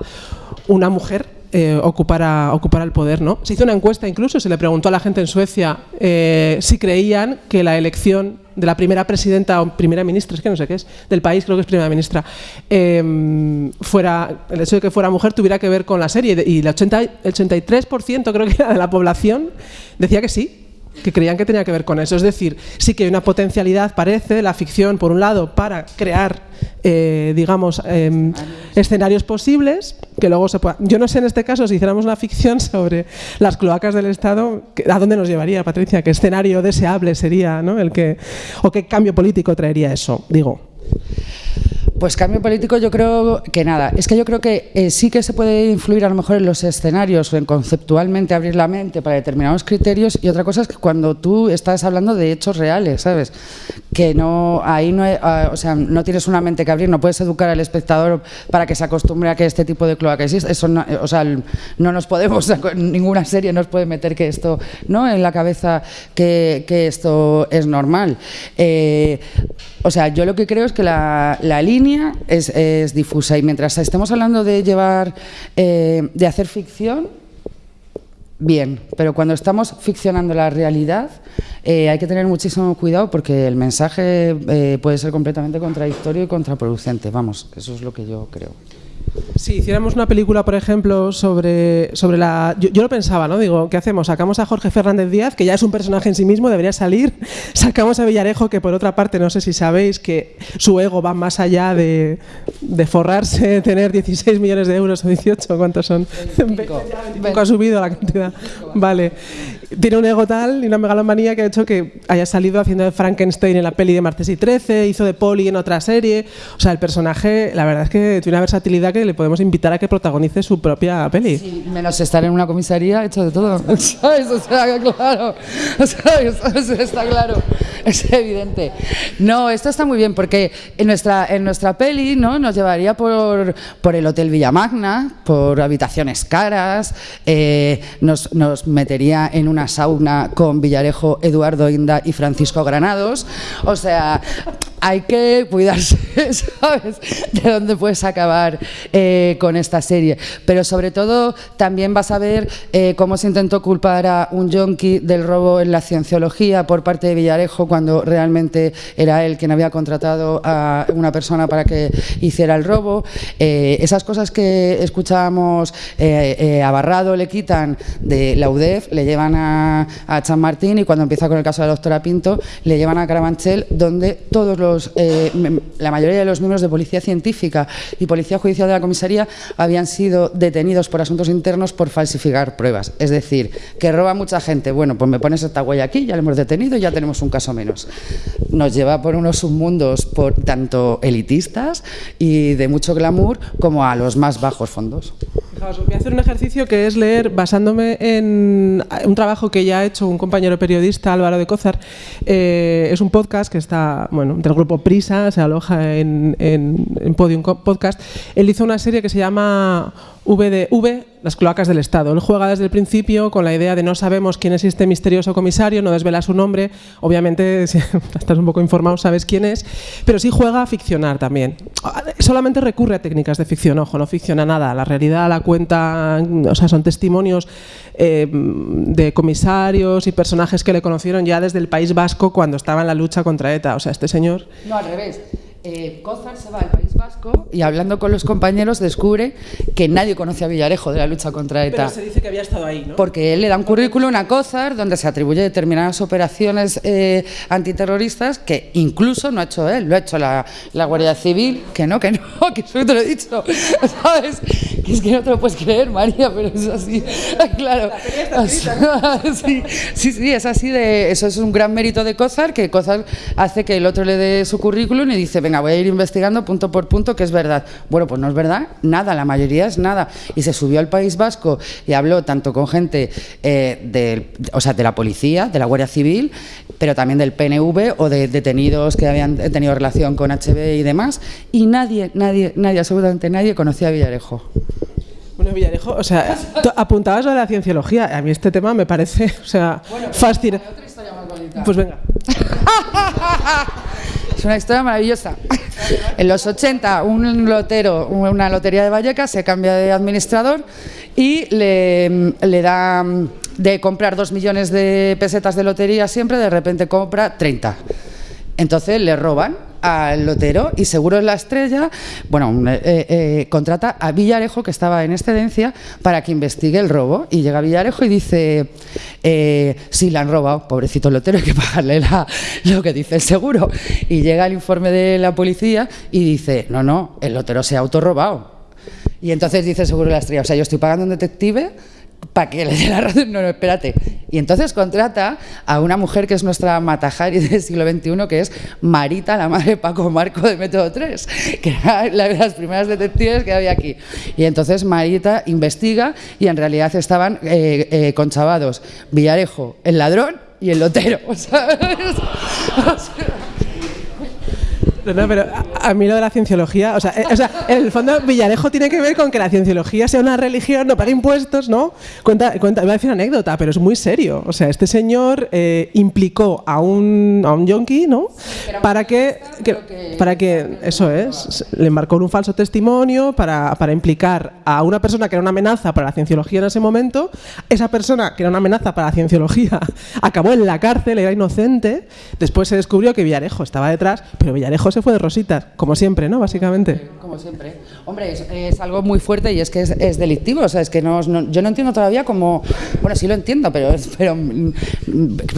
una mujer eh, ocupara, el poder. ¿no? Se hizo una encuesta incluso, se le preguntó a la gente en Suecia eh, si creían que la elección de la primera presidenta o primera ministra, es que no sé qué es, del país, creo que es primera ministra, em, fuera, el hecho de que fuera mujer tuviera que ver con la serie. Y el, 80, el 83% creo que era de la población decía que sí, que creían que tenía que ver con eso. Es decir, sí que hay una potencialidad, parece, la ficción, por un lado, para crear, eh, digamos, em, escenarios posibles, que luego se pueda... Yo no sé en este caso, si hiciéramos una ficción sobre las cloacas del Estado, ¿a dónde nos llevaría, Patricia? ¿Qué escenario deseable sería, ¿no? El que, o qué cambio político traería eso? Digo. Pues cambio político yo creo que nada. Es que yo creo que eh, sí que se puede influir a lo mejor en los escenarios o en conceptualmente abrir la mente para determinados criterios y otra cosa es que cuando tú estás hablando de hechos reales, ¿sabes? Que no, ahí no, ah, o sea, no tienes una mente que abrir, no puedes educar al espectador para que se acostumbre a que este tipo de cloaca existe. Eso no, o sea, no nos podemos, ninguna serie nos puede meter que esto, ¿no? En la cabeza que, que esto es normal. Eh, o sea, yo lo que creo es que la, línea es, difusa y mientras estemos hablando de llevar, eh, de hacer ficción, bien, pero cuando estamos ficcionando la realidad eh, hay que tener muchísimo cuidado porque el mensaje eh, puede ser completamente contradictorio y contraproducente, vamos, eso es lo que yo creo. Si hiciéramos una película, por ejemplo, sobre, sobre la... Yo, lo pensaba, ¿no? Digo, ¿qué hacemos? Sacamos a Jorge Fernández Díaz, que ya es un personaje en sí mismo, debería salir. Sacamos a Villarejo, que por otra parte, no sé si sabéis, que su ego va más allá de, de forrarse, tener 16 millones de euros o 18, ¿cuántos son? 25. ha subido la cantidad. Vale. Tiene un ego tal y una megalomanía que ha hecho que haya salido haciendo de Frankenstein en la peli de Martes y 13, hizo de Polly en otra serie. O sea, el personaje, la verdad es que tiene una versatilidad que le podemos invitar a que protagonice su propia peli. Sí, menos estar en una comisaría hecho de todo. ¿Sabes? O sea, claro. ¿Sabes? Está claro. Es evidente. No, esto está muy bien porque en nuestra, en nuestra peli ¿no? nos llevaría por, por el Hotel Villamagna, por habitaciones caras, eh, nos, nos metería en una sauna con Villarejo, Eduardo Inda y Francisco Granados. O sea, hay que cuidarse, ¿sabes? De dónde puedes acabar eh, con esta serie. Pero sobre todo también vas a ver eh, cómo se intentó culpar a un yonki del robo en la cienciología por parte de Villarejo cuando realmente era él quien había contratado a una persona para que hiciera el robo. Eh, esas cosas que escuchábamos a Barrado le quitan de la UDEF, le llevan a, a San Martín y cuando empieza con el caso de la doctora Pinto le llevan a Carabanchel donde todos los eh, la mayoría de los miembros de Policía Científica y Policía Judicial de la Comisaría habían sido detenidos por asuntos internos por falsificar pruebas. Es decir, que roba mucha gente. Bueno, pues me pones esta huella aquí, ya le hemos detenido y ya tenemos un caso menos. Nos lleva por unos submundos por tanto elitistas y de mucho glamour como a los más bajos fondos. Voy a hacer un ejercicio que es leer, basándome en un trabajo que ya ha hecho un compañero periodista, Álvaro de Cózar. Eh, es un podcast que está, bueno, del grupo Prisa, se aloja en, en, Podium Podcast. Él hizo una serie que se llama V las cloacas del Estado. Él juega desde el principio con la idea de no sabemos quién es este misterioso comisario, no desvela su nombre, obviamente si estás un poco informado sabes quién es, pero sí juega a ficcionar también. Solamente recurre a técnicas de ficción, ojo, no ficciona nada, la realidad la cuenta, o sea, son testimonios eh, de comisarios y personajes que le conocieron ya desde el País Vasco cuando estaba en la lucha contra ETA, o sea, este señor... No, al revés eh, Cózar se va al País Vasco y hablando con los compañeros descubre que nadie conoce a Villarejo de la lucha contra ETA. Pero se dice que había estado ahí, ¿no? Porque él le da un currículum a Cózar donde se atribuye determinadas operaciones eh, antiterroristas que incluso no ha hecho él, lo ha hecho la, la, Guardia Civil, que no, que no, que eso te lo he dicho, ¿sabes? Que es que no te lo puedes creer, María, pero es así, claro. sí, sí, sí, es así de, eso es un gran mérito de Cózar, que Cózar hace que el otro le dé su currículum y dice, venga, voy a ir investigando punto por punto que es verdad. Bueno, pues no es verdad, nada, la mayoría es nada. Y se subió al País Vasco y habló tanto con gente eh, de, o sea, de la policía, de la Guardia Civil, pero también del PNV o de detenidos que habían tenido relación con HB y demás, y nadie, nadie, nadie, absolutamente nadie conocía a Villarejo. Bueno, Villarejo, o sea, apuntabas a la cienciología. A mí este tema me parece, o sea, fascinante. Pues venga. Es una historia maravillosa. En los 80, un lotero, una lotería de Vallecas, se cambia de administrador y le, le da de comprar dos millones de pesetas de lotería siempre, de repente compra 30. Entonces le roban al lotero y seguro es la estrella, bueno, eh, eh, contrata a Villarejo, que estaba en excedencia, para que investigue el robo. Y llega Villarejo y dice, eh, sí, le han robado, pobrecito lotero, hay que pagarle lo que dice el seguro. Y llega el informe de la policía y dice, no, no, el lotero se ha autorrobado. Y entonces dice seguro la estrella, o sea, yo estoy pagando a un detective para que le dé la razón. No, no, espérate. Y entonces contrata a una mujer que es nuestra Matajari del siglo XXI, que es Marita, la madre de Paco Marco de Método 3, que era la de las primeras detectives que había aquí. Y entonces Marita investiga y en realidad estaban eh, eh, conchavados Villarejo, el ladrón y el lotero. No, pero a, mí lo de la cienciología, o sea, eh, o sea, en el fondo Villarejo tiene que ver con que la cienciología sea una religión, no paga impuestos, ¿no? Cuenta, cuenta, voy a decir anécdota, pero es muy serio. O sea, este señor eh, implicó a un, a un yonki, ¿no? para que, para que, eso es, le embarcó un falso testimonio para, para implicar a una persona que era una amenaza para la cienciología en ese momento. Esa persona que era una amenaza para la cienciología acabó en la cárcel, era inocente. Después se descubrió que Villarejo estaba detrás, pero Villarejo se fue de rositas, como siempre, ¿no? Básicamente. Como siempre. Hombre, es, algo muy fuerte y es que es, delictivo. O sea, es que no, yo no entiendo todavía cómo. Bueno, sí lo entiendo, pero, pero mm,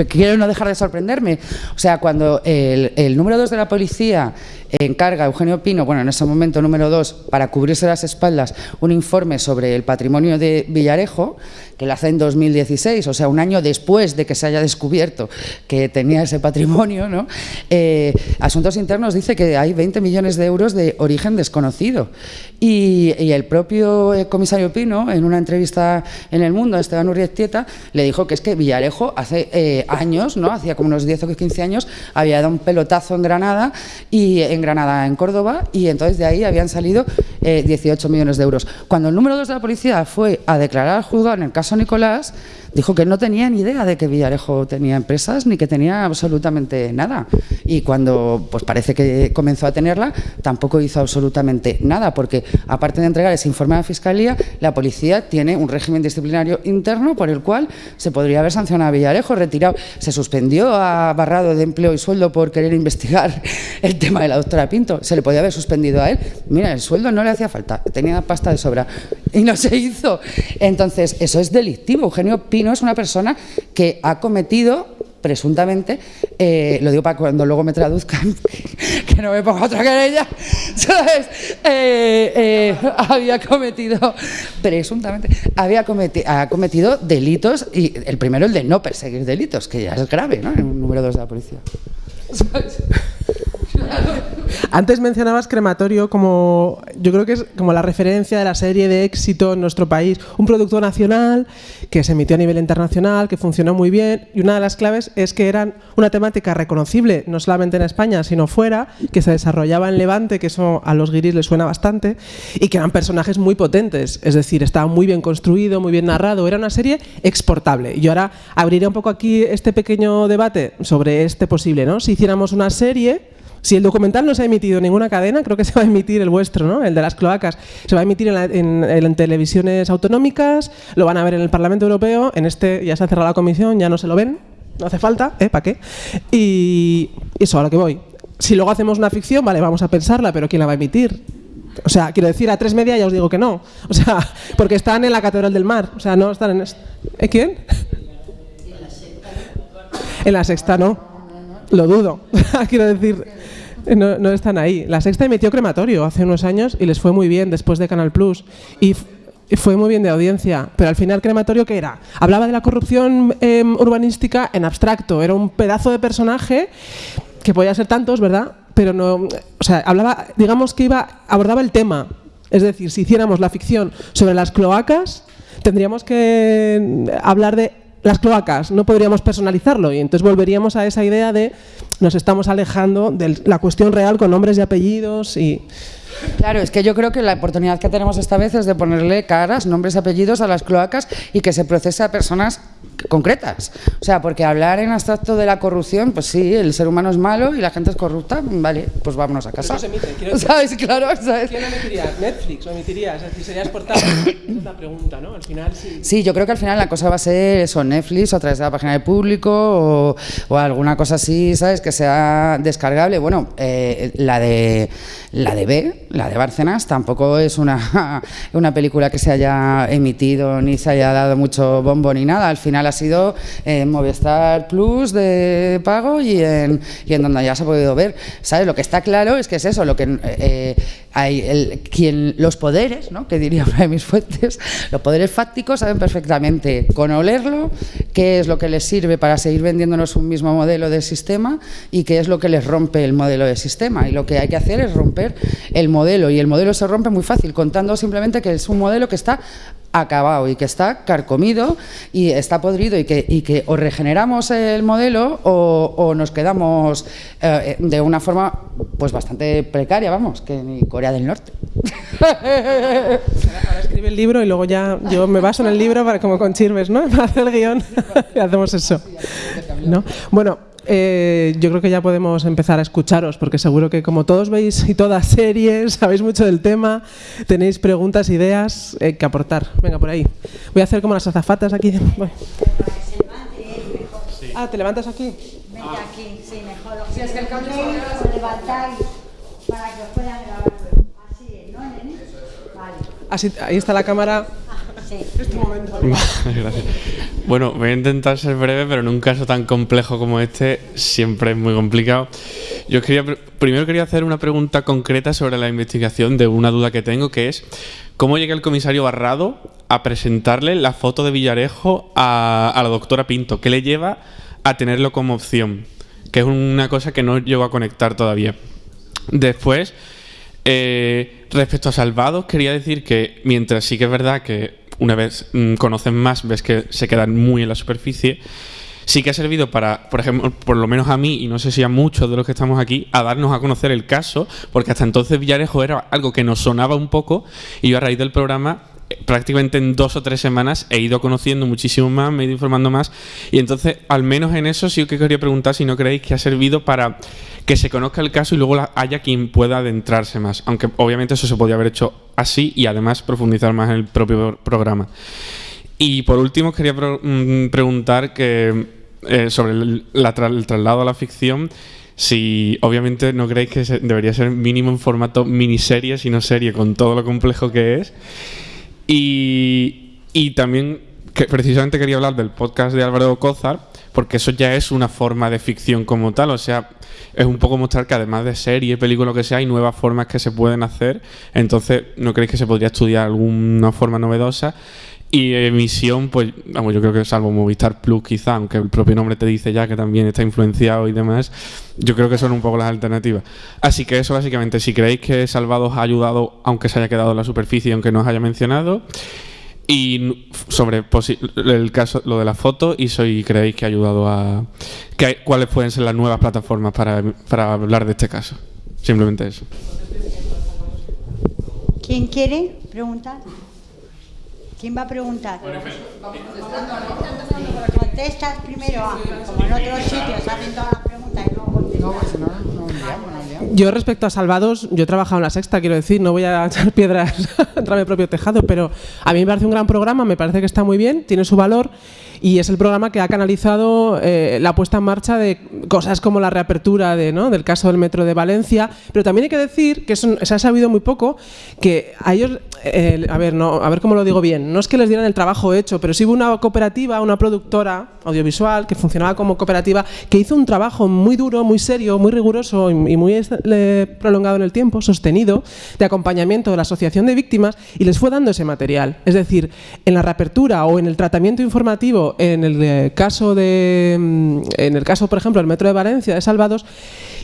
quiero no dejar de sorprenderme. O sea, cuando el, el número dos de la policía encarga a Eugenio Pino, bueno, en ese momento número dos, para cubrirse las espaldas, un informe sobre el patrimonio de Villarejo, que lo hace en 2016, o sea, un año después de que se haya descubierto que tenía ese patrimonio, ¿no? Eh, Asuntos Internos dice que hay 20 millones de euros de origen desconocido. Y, el propio eh, comisario Pino, en una entrevista en El Mundo a Esteban Urrietieta, le dijo que es que Villarejo hace eh, años, ¿no? hacía como unos 10 o 15 años, había dado un pelotazo en Granada y en Granada, en Córdoba, y entonces de ahí habían salido 18 millones de euros. Cuando el número 2 de la policía fue a declarar al juzgado en el caso Nicolás, dijo que no tenía ni idea de que Villarejo tenía empresas ni que tenía absolutamente nada. Y cuando pues parece que comenzó a tenerla, tampoco hizo absolutamente nada, porque aparte de entregar ese informe a la Fiscalía, la policía tiene un régimen disciplinario interno por el cual se podría haber sancionado a Villarejo, retirado, se suspendió a Barrado de empleo y sueldo por querer investigar el tema de la doctora Pinto, se le podía haber suspendido a él. Mira, el sueldo no le hacía falta, tenía pasta de sobra y no se hizo. Entonces, eso es delictivo. Eugenio Pinto es una persona que ha cometido presuntamente, eh, lo digo para cuando luego me traduzcan, que no me ponga otra querella, ¿sabes? Eh, eh, había cometido, presuntamente, había cometido, ha cometido delitos, y el primero el de no perseguir delitos, que ya es grave, ¿no? En un número dos de la policía. Antes mencionabas crematorio como, yo creo que es como la referencia de la serie de éxito en nuestro país. Un producto nacional que se emitió a nivel internacional, que funcionó muy bien. Y una de las claves es que eran una temática reconocible, no solamente en España, sino fuera, que se desarrollaba en Levante, que eso a los guiris les suena bastante, y que eran personajes muy potentes. Es decir, estaba muy bien construido, muy bien narrado. Era una serie exportable. Y ahora abriré un poco aquí este pequeño debate sobre este posible, ¿no? Si hiciéramos una serie si el documental no se ha emitido en ninguna cadena, creo que se va a emitir el vuestro, ¿no? el de las cloacas. Se va a emitir en, televisiones autonómicas, lo van a ver en el Parlamento Europeo, en este ya se ha cerrado la comisión, ya no se lo ven, no hace falta, ¿eh? ¿Para qué? Y eso, a lo que voy si luego hacemos una ficción, vale, vamos a pensarla, pero ¿quién la va a emitir? O sea, quiero decir, a tres media ya os digo que no. O sea, porque están en la Catedral del Mar. O sea, no están en... ¿Eh, ¿Quién? En la sexta no. Lo dudo. quiero decir, no, no, están ahí. La sexta emitió crematorio hace unos años y les fue muy bien después de Canal Plus. Y fue muy bien de audiencia, pero al final crematorio ¿qué era? Hablaba de la corrupción eh, urbanística en abstracto, era un pedazo de personaje que podía ser tantos, ¿verdad? Pero no, o sea, hablaba, digamos que iba, abordaba el tema. Es decir, si hiciéramos la ficción sobre las cloacas, tendríamos que hablar de las cloacas, no podríamos personalizarlo. Y entonces volveríamos a esa idea de nos estamos alejando de la cuestión real con nombres y apellidos y Claro, es que yo creo que la oportunidad que tenemos esta vez es de ponerle caras, nombres, apellidos a las cloacas y que se procese a personas concretas. O sea, porque hablar en abstracto de la corrupción, pues sí, el ser humano es malo y la gente es corrupta, vale, pues vámonos a casa. Eso se emite, ¿Sabes? Claro, ¿sabes? ¿Quién emitiría? ¿Netflix o emitiría? Es decir, sería exportable. Esa es la pregunta, ¿no? Al final sí. Sí, yo creo que al final la cosa va a ser eso, Netflix o a través de la página de público o, o alguna cosa así, ¿sabes? Que sea descargable. Bueno, eh, la de la de B, la de Bárcenas, tampoco es una, una película que se haya emitido ni se haya dado mucho bombo ni nada. Al final ha sido en Movistar Plus de pago y en, y en donde ya se ha podido ver. ¿Sabes? Lo que está claro es que es eso, lo que eh, hay el, quien, los poderes, ¿no? que diría una de mis fuentes, los poderes fácticos saben perfectamente con olerlo qué es lo que les sirve para seguir vendiéndonos un mismo modelo de sistema y qué es lo que les rompe el modelo de sistema. Y lo que hay que hacer es romper el modelo y el modelo se rompe muy fácil, contando simplemente que es un modelo que está acabado y que está carcomido y está podrido y que, o regeneramos el modelo o, nos quedamos eh, de una forma pues bastante precaria, vamos, que ni Corea del Norte. Ahora escribe el libro y luego ya yo me baso en el libro para como con Chirmes, ¿no? Para hacer el guion y hacemos eso. ¿No? Bueno, eh, yo creo que ya podemos empezar a escucharos, porque seguro que como todos veis y todas series, sabéis mucho del tema, tenéis preguntas, ideas eh, que aportar. Venga, por ahí. Voy a hacer como las azafatas aquí. Ah, ¿te levantas aquí? Vente aquí, sí, mejor. Si es que el cambio os levantáis para que os puedan grabar Así ¿no, nene? Vale. Así, ahí está la cámara. Este bueno, voy a intentar ser breve, pero en un caso tan complejo como este siempre es muy complicado. Yo quería, primero quería hacer una pregunta concreta sobre la investigación de una duda que tengo, que es cómo llega el comisario Barrado a presentarle la foto de Villarejo a, la doctora Pinto. ¿Qué le lleva a tenerlo como opción? Que es una cosa que no llego a conectar todavía. Después, eh, respecto a Salvados, quería decir que mientras sí que es verdad que una vez mm, conocen más, ves que se quedan muy en la superficie. Sí que ha servido para, por ejemplo, por lo menos a mí, y no sé si a muchos de los que estamos aquí, a darnos a conocer el caso, porque hasta entonces Villarejo era algo que nos sonaba un poco, y yo a raíz del programa prácticamente en dos o tres semanas he ido conociendo muchísimo más, me he ido informando más y entonces al menos en eso sí que quería preguntar si no creéis que ha servido para que se conozca el caso y luego haya quien pueda adentrarse más, aunque obviamente eso se podría haber hecho así y además profundizar más en el propio programa. Y por último quería mm, preguntar que eh, sobre el, el traslado a la ficción si obviamente no creéis que debería ser mínimo en formato miniserie, sino serie, con todo lo complejo que es. Y, también que precisamente quería hablar del podcast de Álvaro Cózar, porque eso ya es una forma de ficción como tal, o sea, es un poco mostrar que además de serie, película, que sea, hay nuevas formas que se pueden hacer, entonces, ¿no creéis que se podría estudiar alguna forma novedosa? Y emisión, pues, vamos, yo creo que salvo Movistar Plus quizá, aunque el propio nombre te dice ya que también está influenciado y demás, yo creo que son un poco las alternativas. Así que eso básicamente, si creéis que Salvados ha ayudado, aunque se haya quedado en la superficie, aunque no os haya mencionado, y sobre el caso, lo de la foto, y si creéis que ha ayudado a... Que ¿Cuáles pueden ser las nuevas plataformas para, para hablar de este caso? Simplemente eso. ¿Quién quiere preguntar? ¿Quién va a preguntar? Contestas primero, como en otros sitios hacen todas las preguntas y luego contestas. Yo respecto a Salvados, yo he trabajado en la sexta, quiero decir, no voy a echar piedras contra mi propio tejado, pero a mí me parece un gran programa, me parece que está muy bien, tiene su valor y es el programa que ha canalizado eh, la puesta en marcha de cosas como la reapertura de, ¿no? del caso del metro de Valencia, pero también hay que decir que se ha sabido muy poco, que a ellos, eh, a ver, no, a ver cómo lo digo bien, no es que les dieran el trabajo hecho, pero sí hubo una cooperativa, una productora audiovisual que funcionaba como cooperativa, que hizo un trabajo muy duro, muy serio, muy riguroso y muy prolongado en el tiempo, sostenido, de acompañamiento de la Asociación de Víctimas y les fue dando ese material. Es decir, en la reapertura o en el tratamiento informativo en el caso de, mm, en el caso, por ejemplo, del metro de Valencia, de Salvados,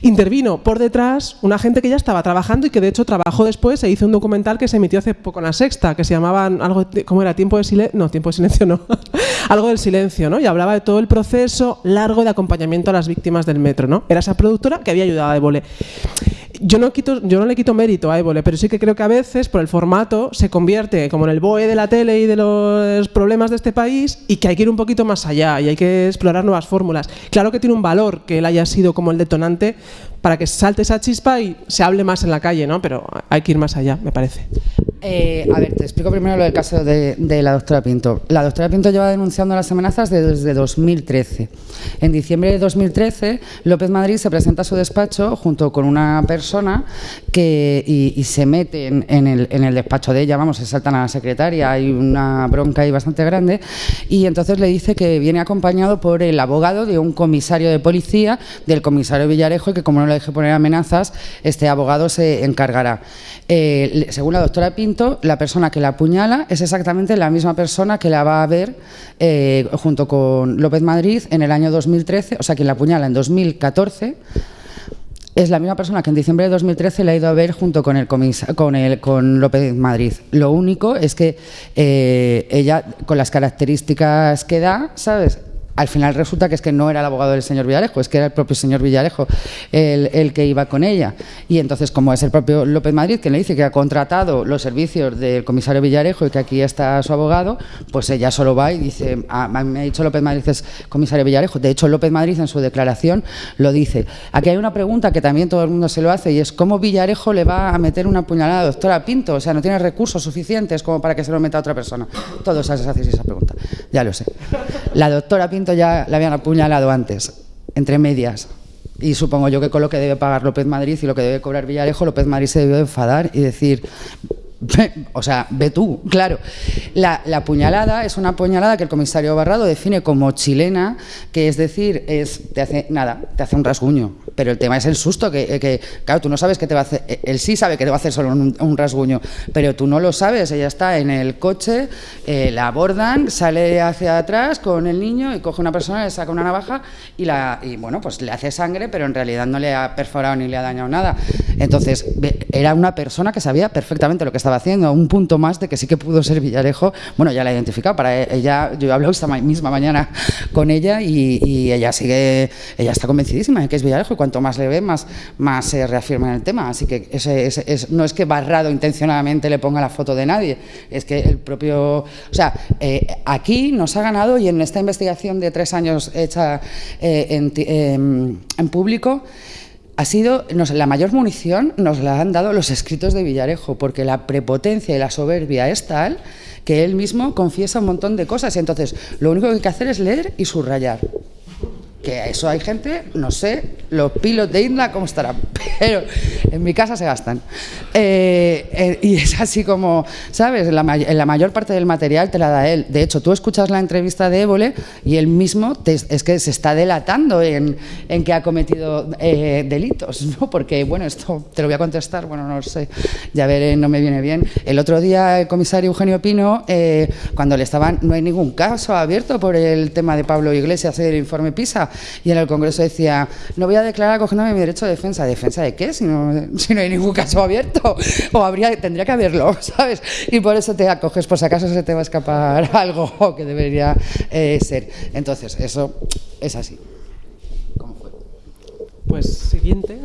intervino por detrás una gente que ya estaba trabajando y que de hecho trabajó después, se hizo un documental que se emitió hace poco en la Sexta, que se llamaba algo, ¿cómo era? Tiempo de silencio, no, tiempo de silencio no, algo del silencio, ¿no? Y hablaba de todo el proceso largo de acompañamiento a las víctimas del metro, ¿no? Era esa productora que había ayudado a Évole yo no, quito, yo no le quito mérito a Évole, pero sí que creo que a veces, por el formato, se convierte como en el BOE de la tele y de los problemas de este país y que hay que ir un poquito más allá y hay que explorar nuevas fórmulas. Claro que tiene un valor que él haya sido como el detonante para que salte esa chispa y se hable más en la calle, ¿no? Pero hay que ir más allá, me parece. Eh, a ver, te explico primero lo del caso de, la doctora Pinto. La doctora Pinto lleva denunciando las amenazas desde 2013. En diciembre de 2013, López Madrid se presenta a su despacho junto con una persona que, y, se mete en, el, despacho de ella, vamos, se saltan a la secretaria, hay una bronca ahí bastante grande, y entonces le dice que viene acompañado por el abogado de un comisario de policía, del comisario Villarejo, y que como no le deje poner amenazas, este abogado se encargará. Eh, según la doctora Pinto, la persona que la apuñala es exactamente la misma persona que la va a ver eh, junto con López Madrid en el año 2013, o sea, quien la apuñala en 2014 es la misma persona que en diciembre de 2013 la ha ido a ver junto con el con el con López Madrid. Lo único es que eh, ella, con las características que da, ¿sabes? Al final resulta que es que no era el abogado del señor Villarejo, es que era el propio señor Villarejo el, que iba con ella. Y entonces, como es el propio López Madrid quien le dice que ha contratado los servicios del comisario Villarejo y que aquí está su abogado, pues ella solo va y dice, ah, me ha dicho López Madrid es comisario Villarejo. De hecho, López Madrid en su declaración lo dice. Aquí hay una pregunta que también todo el mundo se lo hace y es cómo Villarejo le va a meter una puñalada a doctora Pinto. O sea, no tiene recursos suficientes como para que se lo meta a otra persona. Todos hacéis esa pregunta. Ya lo sé. La doctora Pinto ya la habían apuñalado antes, entre medias. Y supongo yo que con lo que debe pagar López Madrid y lo que debe cobrar Villarejo, López Madrid se debió enfadar y decir, o sea, ve tú, claro. La, la, puñalada es una puñalada que el comisario Barrado define como chilena, que es decir, es, te hace nada, te hace un rasguño. Pero el tema es el susto, que, que claro, tú no sabes que te va a hacer, él sí sabe que te va a hacer solo un, rasguño, pero tú no lo sabes, ella está en el coche, eh, la abordan, sale hacia atrás con el niño y coge una persona, le saca una navaja y, la, y bueno, pues le hace sangre, pero en realidad no le ha perforado ni le ha dañado nada. Entonces, era una persona que sabía perfectamente lo que estaba haciendo, un punto más de que sí que pudo ser Villarejo. Bueno, ya la he identificado, para ella, yo he hablado esta misma mañana con ella y, ella sigue, ella está convencidísima de que es Villarejo y cuanto más le ve, más, más se reafirma en el tema. Así que ese, no es que Barrado intencionadamente le ponga la foto de nadie, es que el propio... O sea, eh, aquí nos ha ganado y en esta investigación de tres años hecha eh, en, em, en público, ha sido, la mayor munición nos la han dado los escritos de Villarejo, porque la prepotencia y la soberbia es tal que él mismo confiesa un montón de cosas. Y entonces, lo único que hay que hacer es leer y subrayar que eso hay gente, no sé, los pilos de Isla cómo estarán, pero en mi casa se gastan. Eh, eh, y es así como, ¿sabes? La, la, mayor parte del material te la da él. De hecho, tú escuchas la entrevista de Évole y él mismo es que se está delatando en, en que ha cometido eh, delitos, ¿no? Porque, bueno, esto te lo voy a contestar, bueno, no lo sé, ya veré, no me viene bien. El otro día el comisario Eugenio Pino, cuando le estaban, no hay ningún caso abierto por el tema de Pablo Iglesias del informe PISA, y en el Congreso decía, no voy a declarar cogiéndome mi derecho de defensa. ¿Defensa de qué? Si no, si no hay ningún caso abierto. O habría, tendría que haberlo, ¿sabes? Y por eso te acoges, por si acaso se te va a escapar algo que debería eh, ser. Entonces, eso es así. ¿Cómo fue? Pues siguiente.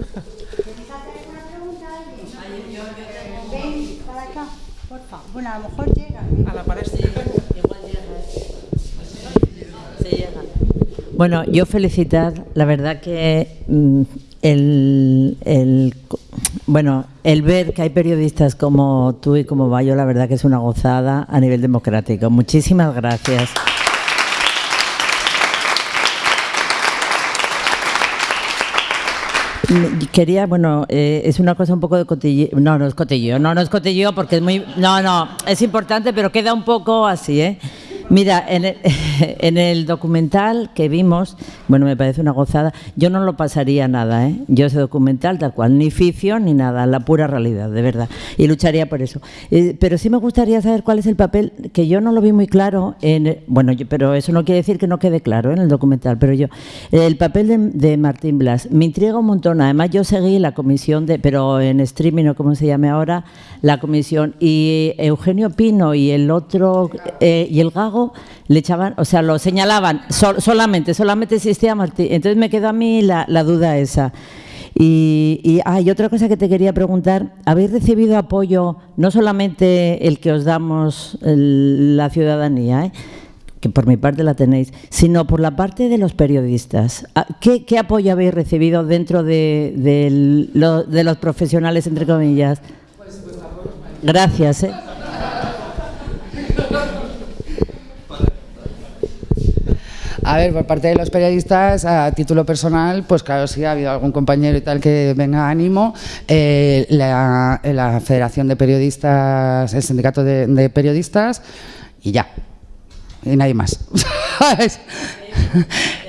Bueno, a lo mejor llega. A la pared. Bueno, yo felicitar, la verdad que mm, el, el- bueno, el ver que hay periodistas como tú y como Bayo, la verdad que es una gozada a nivel democrático. Muchísimas gracias. Mm, Quería, bueno, eh, es una cosa un poco de cotilleo. No, no es cotilleo, no, no es cotilleo porque es muy. No, no, es importante, pero queda un poco así, ¿eh? Mira, en el, en el documental que vimos, bueno, me parece una gozada, yo no lo pasaría nada, ¿eh? Yo ese documental tal cual, ni ficción ni nada, la pura realidad, de verdad. Y lucharía por eso. Eh, pero sí me gustaría saber cuál es el papel, que yo no lo vi muy claro, en, bueno, yo- pero eso no quiere decir que no quede claro en el documental, pero yo, el papel de, de Martín Blas me intriga un montón. Además, yo seguí la comisión de, pero en streaming o como se llame ahora, la comisión. Y Eugenio Pino y el otro, eh, y el Gago, le echaban, o sea, lo señalaban sol- solamente, solamente existía Martín. Entonces me quedó a mí la, la duda esa. Y, y, ah, y otra cosa que te quería preguntar, ¿habéis recibido apoyo, no solamente el que os damos el- la ciudadanía, ¿eh? que por mi parte la tenéis, sino por la parte de los periodistas. Ah, ¿Qué, qué apoyo habéis recibido dentro de, lo- de los profesionales, entre comillas? Gracias. ¿eh? A ver, por parte de los periodistas, a título personal, pues claro, sí ha habido algún compañero y tal que venga ánimo. Eh, la, la Federación de Periodistas, el Sindicato de, Periodistas y ya. Y nadie más.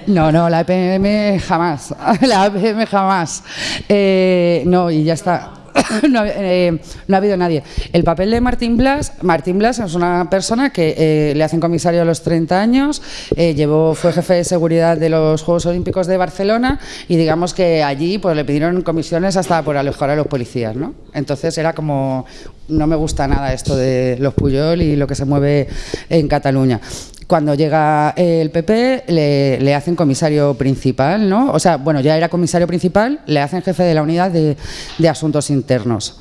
No, no, la EPM jamás. La EPM jamás. Eh, no, y ya está. Eh, no ha habido nadie. El papel de Martín Blas, Martín Blas es una persona que eh, le hacen comisario a los 30 años, eh, llevó, fue jefe de seguridad de los Juegos Olímpicos de Barcelona y digamos que allí pues le pidieron comisiones hasta por alejar a los policías, ¿no? Entonces era como, no me gusta nada esto de los Puyol y lo que se mueve en Cataluña cuando llega el PP le, le hacen comisario principal, ¿no? O sea, bueno, ya era comisario principal, le hacen jefe de la unidad de, de asuntos internos.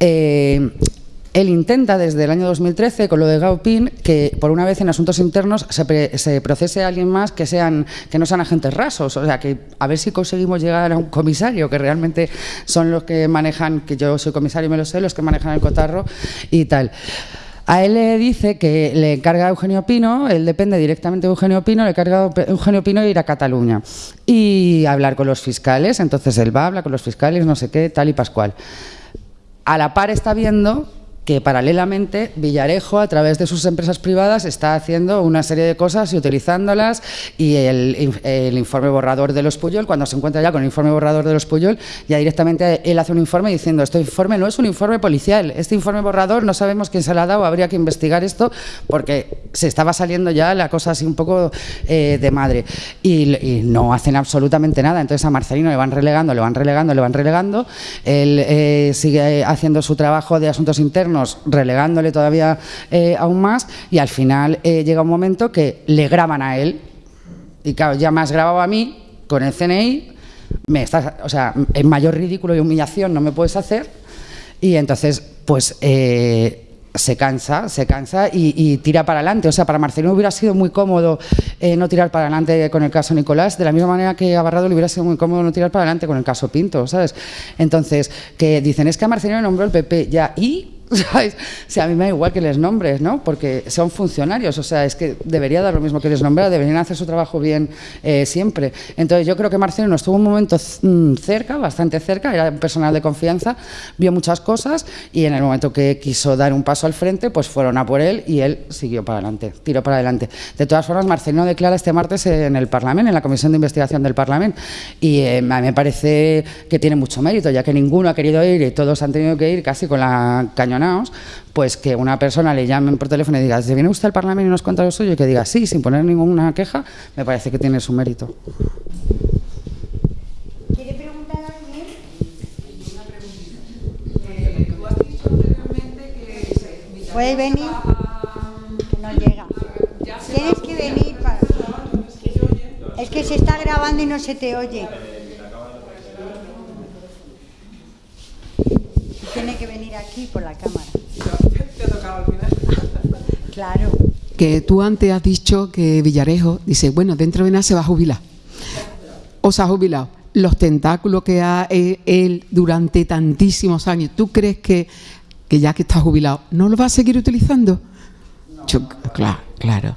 Eh, él intenta desde el año 2013, con lo de Gaupin, que por una vez en asuntos internos se, pre- se procese a alguien más que, sean, que no sean agentes rasos. O sea, que a ver si conseguimos llegar a un comisario, que realmente son los que manejan, que yo soy comisario y me lo sé, los que manejan el cotarro y tal. A él le dice que le encarga a Eugenio Pino, él depende directamente de Eugenio Pino, le encarga a Eugenio Pino ir a Cataluña y hablar con los fiscales. Entonces él va, habla con los fiscales, no sé qué, tal y pascual. A la par está viendo que paralelamente Villarejo, a través de sus empresas privadas, está haciendo una serie de cosas y utilizándolas. Y el, informe borrador de los Puyol, cuando se encuentra ya con el informe borrador de los Puyol, ya directamente él hace un informe diciendo: Este informe no es un informe policial, este informe borrador no sabemos quién se lo ha dado, habría que investigar esto, porque se estaba saliendo ya la cosa así un poco eh, de madre. Y, y no hacen absolutamente nada. Entonces a Marcelino le van relegando, le van relegando, le van relegando. Él eh, sigue haciendo su trabajo de asuntos internos, relegándole todavía eh, aún más. Y al final eh, llega un momento que le graban a él. Y claro, ya has grabado a mí con el CNI. Me estás, o sea, en mayor ridículo y humillación no me puedes hacer. Y entonces, pues. eh, se cansa, se cansa y, tira para adelante. O sea, para Marcelino hubiera sido muy cómodo no tirar para adelante con el caso Nicolás, de la misma manera que a Barrado le hubiera sido muy cómodo no tirar para adelante con el caso Pinto, ¿sabes? Entonces, que dicen, es que a Marcelino nombró el PP, ya, ¿y? ¿Sabes? O sea, a mí me da igual que les nombres, ¿no? Porque son funcionarios, o sea, es que debería dar lo mismo que les nombrar, deberían hacer su trabajo bien eh, siempre. Entonces, yo creo que Marcelino estuvo un momento mm, cerca, bastante cerca, era un personal de confianza, vio muchas cosas y en el momento que quiso dar un paso al frente, pues fueron a por él y él siguió para adelante, tiró para adelante. De todas formas, Marcelino declara este martes en el Parlamento, en la Comisión de Investigación del Parlamento, y eh, a mí me parece que tiene mucho mérito, ya que ninguno ha querido ir y todos han tenido que ir casi con la pues que una persona le llamen por teléfono y diga, ¿se viene usted al Parlamento y nos cuenta lo suyo? Y que diga sí, sin poner ninguna queja, me parece que tiene su mérito. ¿Quiere preguntar a alguien? Puedes venir. No llega. Tienes que venir para. Es que se está grabando y no se te oye. Tiene que venir aquí por la cámara. Claro. que tú antes has dicho que Villarejo dice, bueno, dentro de nada se va a jubilar. O se ha jubilado. los tentáculos que ha eh, él durante tantísimos años, ¿tú crees que, que ya que está jubilado, no lo va a seguir utilizando? Yo- claro, claro.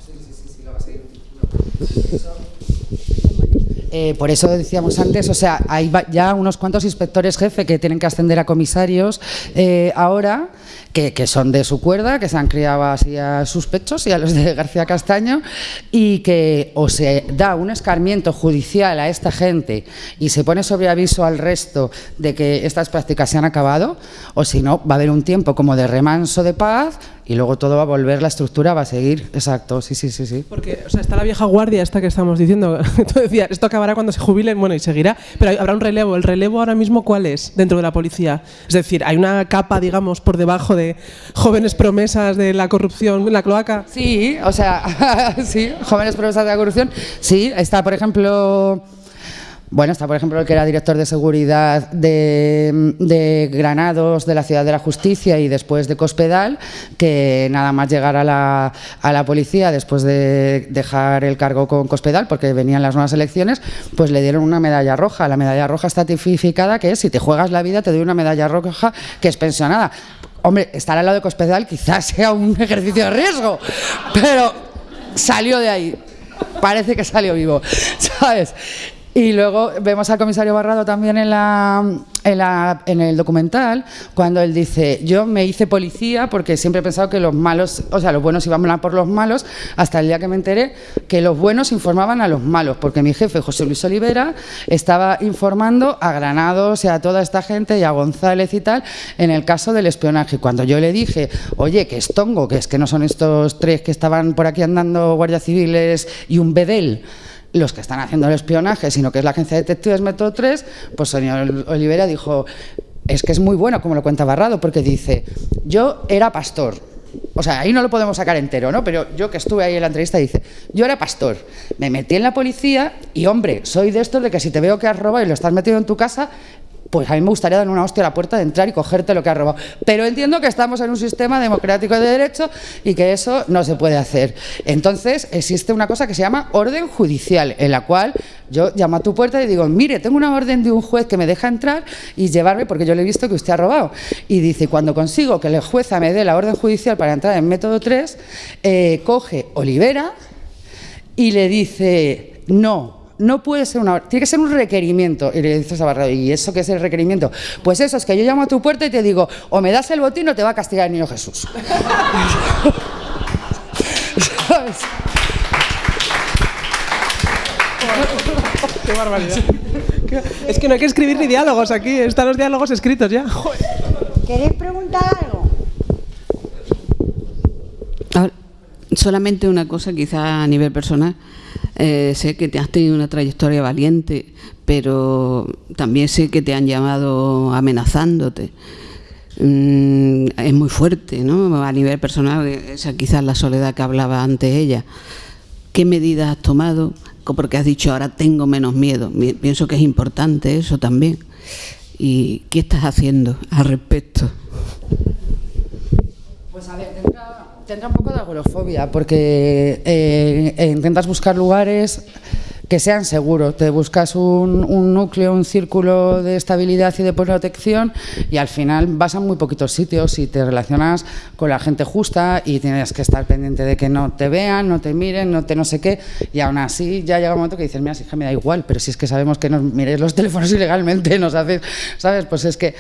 Eh, por eso decíamos antes, o sea, hay ya unos cuantos inspectores jefe que tienen que ascender a comisarios eh, ahora, que, que son de su cuerda, que se han criado así a sus pechos y a los de García Castaño, y que o se da un escarmiento judicial a esta gente y se pone sobre aviso al resto de que estas prácticas se han acabado, o si no, va a haber un tiempo como de remanso de paz y luego todo va a volver, la estructura va a seguir. Exacto, sí, sí, sí, sí. Porque, o sea, está la vieja guardia esta que estamos diciendo. Tú decías, esto acabará cuando se jubilen, bueno, y seguirá, pero habrá un relevo. ¿El relevo ahora mismo cuál es dentro de la policía? Es decir, hay una capa, digamos, por debajo de jóvenes promesas de la corrupción la cloaca. Sí, o sea, sí, jóvenes promesas de la corrupción. Sí, está, por ejemplo, bueno, está, por ejemplo, el que era director de seguridad de, Granados, de la Ciudad de la Justicia y después de Cospedal, que nada más llegar a la, a la policía después de dejar el cargo con Cospedal, porque venían las nuevas elecciones, pues le dieron una medalla roja. La medalla roja está tipificada que es si te juegas la vida te doy una medalla roja que es pensionada. Hombre, estar al lado de Cospedal quizás sea un ejercicio de riesgo, pero salió de ahí. Parece que salió vivo, ¿sabes? Y luego vemos al comisario Barrado también en, la, en, la- en el documental, cuando él dice, yo me hice policía porque siempre he pensado que los malos, o sea, los buenos iban a por los malos, hasta el día que me enteré que los buenos informaban a los malos, porque mi jefe, José Luis Olivera, estaba informando a Granados y a toda esta gente y a González y tal, en el caso del espionaje. Cuando yo le dije, oye, que es tongo, que es que no son estos tres que estaban por aquí andando guardias civiles y un bedel, los que están haciendo el espionaje, sino que es la agencia de detectives Método 3, pues señor Olivera dijo, es que es muy bueno, como lo cuenta Barrado, porque dice, yo era pastor. O sea, ahí no lo podemos sacar entero, ¿no? Pero yo que estuve ahí en la entrevista dice, yo era pastor, me metí en la policía y, hombre, soy de estos de que si te veo que has robado y lo estás metido en tu casa, pues a mí me gustaría dar una hostia a la puerta de entrar y cogerte lo que has robado. Pero entiendo que estamos en un sistema democrático de derecho y que eso no se puede hacer. Entonces, existe una cosa que se llama orden judicial, en la cual yo llamo a tu puerta y digo, mire, tengo una orden de un juez que me deja entrar y llevarme porque yo le he visto que usted ha robado. Y dice, cuando consigo que el jueza me dé la orden judicial para entrar en método 3, eh, coge Olivera y le dice, no, no puede ser una tiene que ser un requerimiento. Y le dices a Barrado, ¿y eso qué es el requerimiento? Pues eso es que yo llamo a tu puerta y te digo, o me das el botín o te va a castigar el niño Jesús. ¿Sabes? ¡Qué barbaridad! Es que no hay que escribir ni diálogos aquí, están los diálogos escritos ya. Joder. ¿Queréis preguntar algo? Ahora, solamente una cosa, quizá a nivel personal. Eh, sé que te has tenido una trayectoria valiente, pero también sé que te han llamado amenazándote. Mm, es muy fuerte, ¿no? A nivel personal, esa quizás la soledad que hablaba antes ella. ¿Qué medidas has tomado? Porque has dicho ahora tengo menos miedo. Mi- Pienso que es importante eso también. ¿Y qué estás haciendo al respecto? Pues a ver, tendrá un poco de agorofobia, porque eh, eh, intentas buscar lugares que sean seguros. Te buscas un, núcleo, un círculo de estabilidad y de protección y al final vas a muy poquitos sitios y te relacionas con la gente justa y tienes que estar pendiente de que no te vean, no te miren, no te no sé qué. Y aún así ya llega un momento que dices, mira, si es me da igual, pero si es que sabemos que nos miréis los teléfonos ilegalmente, nos haces, ¿sabes? Pues es que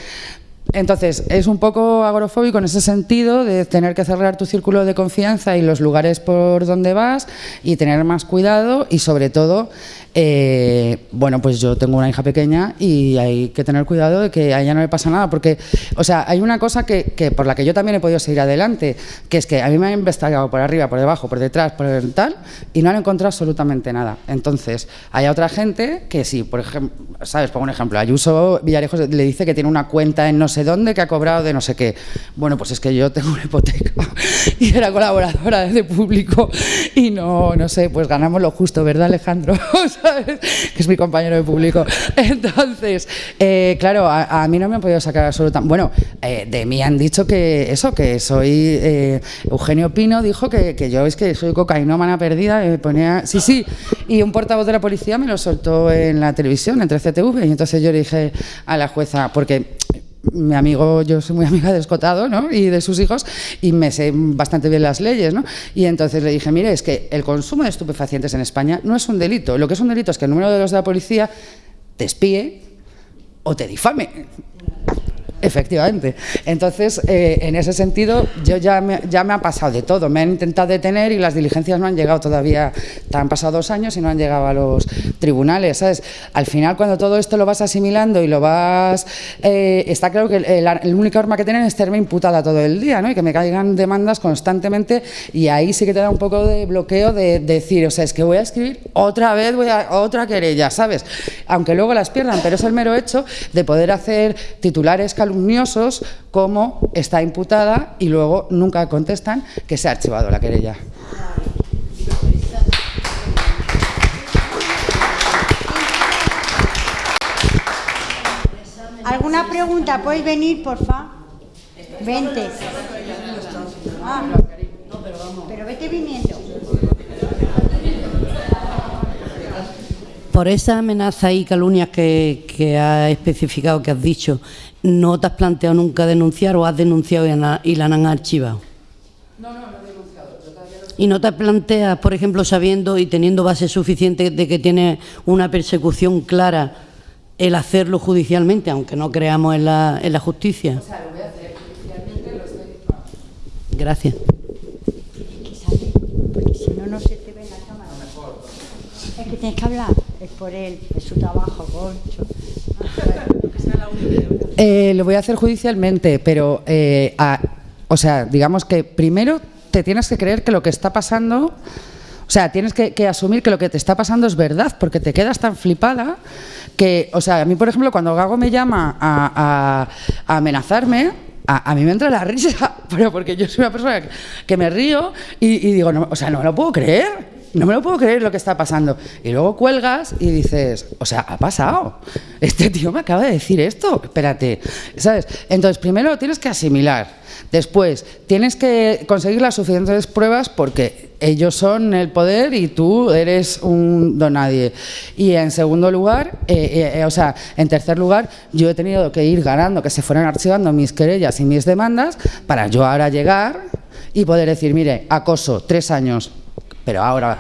entonces, es un poco agorofóbico en ese sentido de tener que cerrar tu círculo de confianza y los lugares por donde vas y tener más cuidado y sobre todo, eh, bueno, pues yo tengo una hija pequeña y hay que tener cuidado de que a ella no le pasa nada porque, o sea, hay una cosa que, por la que yo también he podido seguir adelante, que es que a mí me han investigado por arriba, por debajo, por detrás, por el tal y no han encontrado absolutamente nada. Entonces, hay otra gente que sí, por ejemplo, ¿sabes? Pongo un ejemplo, Ayuso Villarejos le dice que tiene una cuenta en no sé dónde que ha cobrado de no sé qué. Bueno, pues es que yo tengo una hipoteca y era colaboradora de público y no, no sé, pues ganamos lo justo, ¿verdad Alejandro? Que es mi compañero de público. Entonces, eh, claro, a, mí no me han podido sacar absolutamente... Bueno, eh, de mí han dicho que eso, que soy... Eh, Eugenio Pino dijo que, que, yo es que soy cocainómana perdida me ponía... Sí, sí, y un portavoz de la policía me lo soltó en la televisión, entre CTV, y entonces yo le dije a la jueza, porque mi amigo, yo soy muy amiga de Escotado ¿no? y de sus hijos y me sé bastante bien las leyes. ¿no? Y entonces le dije, mire, es que el consumo de estupefacientes en España no es un delito. Lo que es un delito es que el número de los de la policía te espíe o te difame. Efectivamente. Entonces, eh, en ese sentido, yo ya me, ya me ha pasado de todo. Me han intentado detener y las diligencias no han llegado todavía. Han pasado dos años y no han llegado a los tribunales. ¿sabes? Al final, cuando todo esto lo vas asimilando y lo vas... Eh, está claro que la única arma que tienen es tenerme imputada todo el día ¿no? y que me caigan demandas constantemente y ahí sí que te da un poco de bloqueo de, decir, o sea, es que voy a escribir otra vez, voy a otra querella, ¿sabes? Aunque luego las pierdan, pero es el mero hecho de poder hacer titulares calumniosos calumniosos como está imputada y luego nunca contestan que se ha archivado la querella. ¿Alguna pregunta? ¿Podéis venir, por favor? Vente. Ah, pero vete viniendo. Por esa amenaza y calumnias que, que ha especificado, que has dicho, ¿No te has planteado nunca denunciar o has denunciado y la han archivado? No, no, no he denunciado. ¿Y no te planteas, por ejemplo, sabiendo y teniendo base suficiente de que tiene una persecución clara, el hacerlo judicialmente, aunque no creamos en la, en la justicia? O sea, lo voy a hacer judicialmente, lo estoy... Gracias. Porque si no, no se Es que tienes que hablar, es por él, es su trabajo, Concho. Eh, lo voy a hacer judicialmente, pero, eh, o sea, digamos que primero te tienes que creer que lo que está pasando, o sea, tienes que, asumir que lo que te está pasando es verdad, porque te quedas tan flipada que, o sea, a mí, por ejemplo, cuando Gago me llama a, amenazarme, a, mí me entra la risa, pero porque yo soy una persona que, me río y, digo, o sea, no me lo puedo creer no me lo puedo creer lo que está pasando. Y luego cuelgas y dices, o sea, ha pasado. Este tío me acaba de decir esto. Espérate, ¿sabes? Entonces, primero tienes que asimilar. Después, tienes que conseguir las suficientes pruebas porque ellos son el poder y tú eres un donadie. Y en segundo lugar, eh, eh, eh, o sea, en tercer lugar, yo he tenido que ir ganando, que se fueran archivando mis querellas y mis demandas para yo ahora llegar y poder decir, mire, acoso, tres años, pero ahora,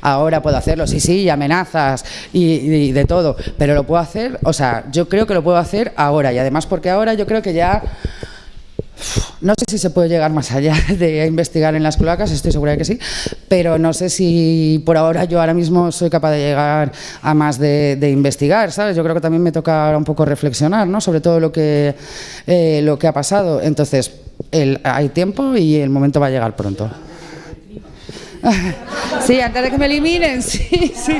ahora puedo hacerlo, sí, sí, amenazas y, de todo, pero lo puedo hacer, o sea, yo creo que lo puedo hacer ahora y además porque ahora yo creo que ya, no sé si se puede llegar más allá de investigar en las cloacas, estoy segura de que sí, pero no sé si por ahora yo ahora mismo soy capaz de llegar a más de, investigar, ¿sabes? Yo creo que también me toca un poco reflexionar, ¿no? Sobre todo lo que, eh, lo que ha pasado, entonces hay tiempo y el momento va a llegar pronto. Sí, antes de que me eliminen, sí, sí.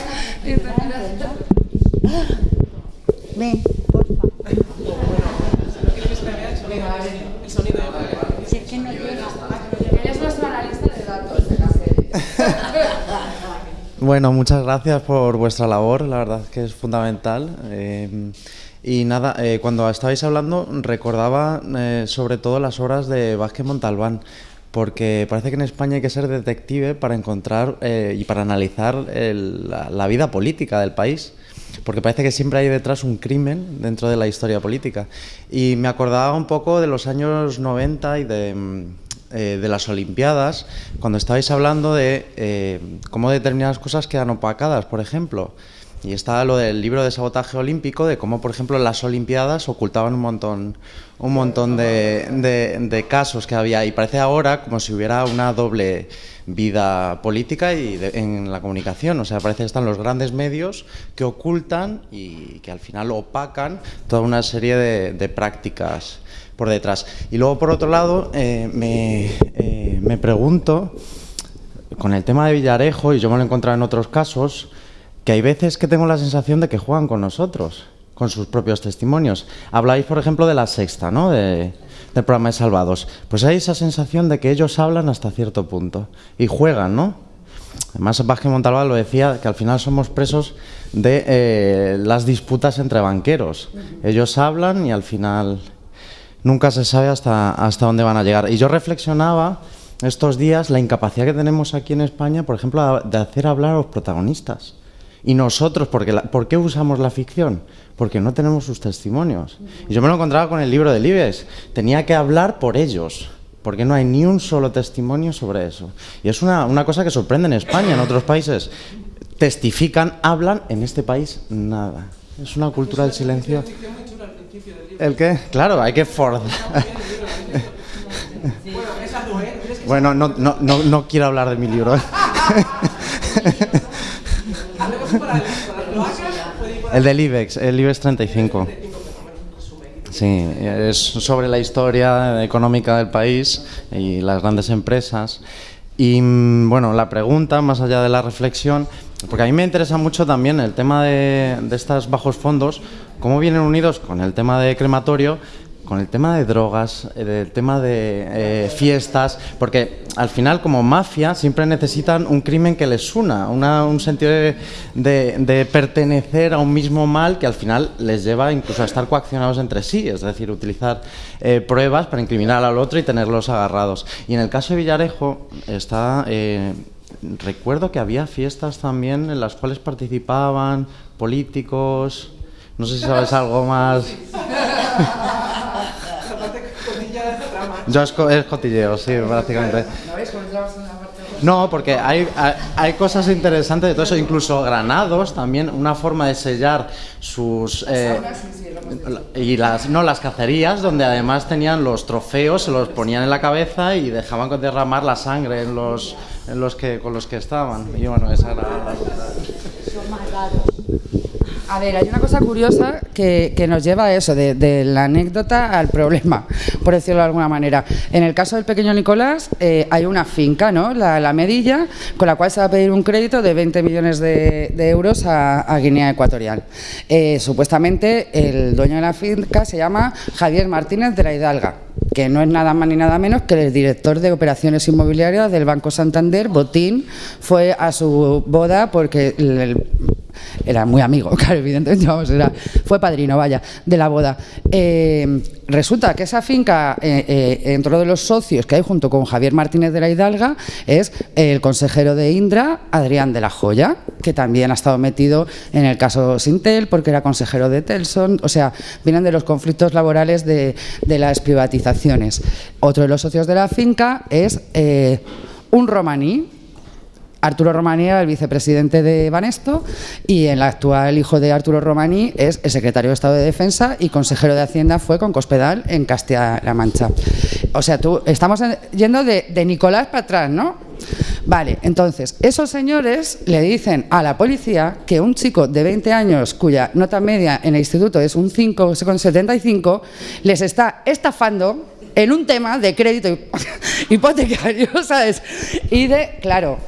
Ven, porfa. Si es que no Ella es analista de datos. Bueno, muchas gracias por vuestra labor, la verdad es que es fundamental. Eh, y nada, eh, cuando estabais hablando recordaba eh, sobre todo las obras de Vázquez Montalbán porque parece que en España hay que ser detective para encontrar eh, y para analizar la, vida política del país, porque parece que siempre hay detrás un crimen dentro de la historia política. Y me acordaba un poco de los años 90 y de, mm, eh, de las Olimpiadas, cuando estabais hablando de eh, cómo determinadas cosas quedan opacadas, por ejemplo. Y está lo del libro de sabotaje olímpico, de cómo, por ejemplo, las Olimpiadas ocultaban un montón, un montón de, casos que había. Y parece ahora como si hubiera una doble vida política y en la comunicación. O sea, parece que están los grandes medios que ocultan y que al final opacan toda una serie de, prácticas por detrás. Y luego, por otro lado, eh, me, eh, me pregunto, con el tema de Villarejo, y yo me lo he encontrado en otros casos, que hay veces que tengo la sensación de que juegan con nosotros, con sus propios testimonios. Habláis, por ejemplo, de la sexta, ¿no? De, del programa de Salvados. Pues hay esa sensación de que ellos hablan hasta cierto punto y juegan, ¿no? Además, Vázquez Montalbán lo decía, que al final somos presos de eh, las disputas entre banqueros. Ellos hablan y al final nunca se sabe hasta, hasta dónde van a llegar. Y yo reflexionaba estos días la incapacidad que tenemos aquí en España, por ejemplo, de hacer hablar a los protagonistas. Y nosotros, porque ¿por qué usamos la ficción? Porque no tenemos sus testimonios. Y yo me lo encontraba con el libro de Libes. Tenía que hablar por ellos, porque no hay ni un solo testimonio sobre eso. Y es una, una cosa que sorprende en España, en otros países. Testifican, hablan, en este país nada. Es una cultura del silencio. ¿El qué? Claro, hay que forzar. Bueno, no, no, no, no quiero hablar de mi libro. El del IBEX, el IBEX 35. Sí, es sobre la historia económica del país y las grandes empresas. Y mm, bueno, la pregunta, más allá de la reflexión, porque a mí me interesa mucho también el tema de, de estos bajos fondos, cómo vienen unidos con el tema de crematorio, con el tema de drogas, el eh, tema de eh, fiestas, porque al final como mafia siempre necesitan un crimen que les una, un sentido de, pertenecer a un mismo mal que al final les lleva incluso a estar coaccionados entre sí, es decir, utilizar eh, pruebas para incriminar al otro y tenerlos agarrados. Y en el caso de Villarejo está... recuerdo que había fiestas también en las cuales participaban políticos, no sé si sabes algo más. Yo es, es cotilleo, sí, prácticamente. No, porque hay, hay, cosas interesantes de todo eso, incluso granados también, una forma de sellar sus... Eh, y las, no, las cacerías, donde además tenían los trofeos, se los ponían en la cabeza y dejaban derramar la sangre en los, en los que, con los que estaban. Y bueno, esa era la... A ver, hay una cosa curiosa que, nos lleva a eso, de, la anécdota al problema, por decirlo de alguna manera. En el caso del pequeño Nicolás, eh, hay una finca, ¿no? La, Medilla, con la cual se va a pedir un crédito de 20 millones de, euros a, Guinea Ecuatorial. Eh, supuestamente, el dueño de la finca se llama Javier Martínez de la Hidalga que no es nada más ni nada menos que el director de operaciones inmobiliarias del Banco Santander, Botín, fue a su boda porque era muy amigo, claro, evidentemente, vamos, fue padrino, vaya, de la boda. Eh, resulta que esa finca, eh, eh, dentro de los socios que hay junto con Javier Martínez de la Hidalga, es el consejero de Indra, Adrián de la Joya, que también ha estado metido en el caso Sintel, porque era consejero de Telson, o sea, vienen de los conflictos laborales de, de las privatizaciones. Otro de los socios de la finca es un romaní, Arturo Romaní era el vicepresidente de Banesto y el actual hijo de Arturo Romaní es el secretario de Estado de Defensa y consejero de Hacienda fue con Cospedal en Castilla-La Mancha. O sea, tú estamos yendo de, Nicolás para atrás, ¿no? Vale, entonces, esos señores le dicen a la policía que un chico de 20 años cuya nota media en el instituto es un 5,75 les está estafando en un tema de crédito hipotecario, ¿sabes? Y de, claro,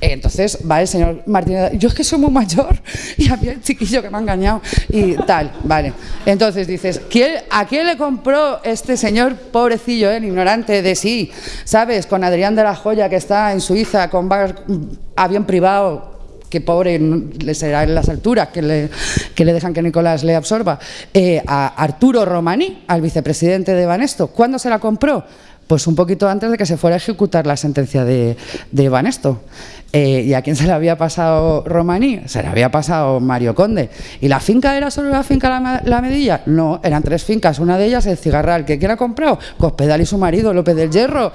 entonces va el señor Martínez, yo es que soy muy mayor y había el chiquillo que me ha engañado y tal, vale. Entonces dices, ¿a quién le compró este señor pobrecillo, el ignorante de sí? ¿Sabes? Con Adrián de la Joya que está en Suiza con avión privado, que pobre le será en las alturas que le, que le dejan que Nicolás le absorba, eh, a Arturo Romaní, al vicepresidente de Banesto. ¿Cuándo se la compró? Pues un poquito antes de que se fuera a ejecutar la sentencia de, de Banesto. Eh, ¿Y a quién se le había pasado Romaní? Se le había pasado Mario Conde. ¿Y la finca era solo la finca La, Medilla? No, eran tres fincas. Una de ellas el Cigarral. ¿Que quién ha comprado? Cospedal y su marido, López del Hierro.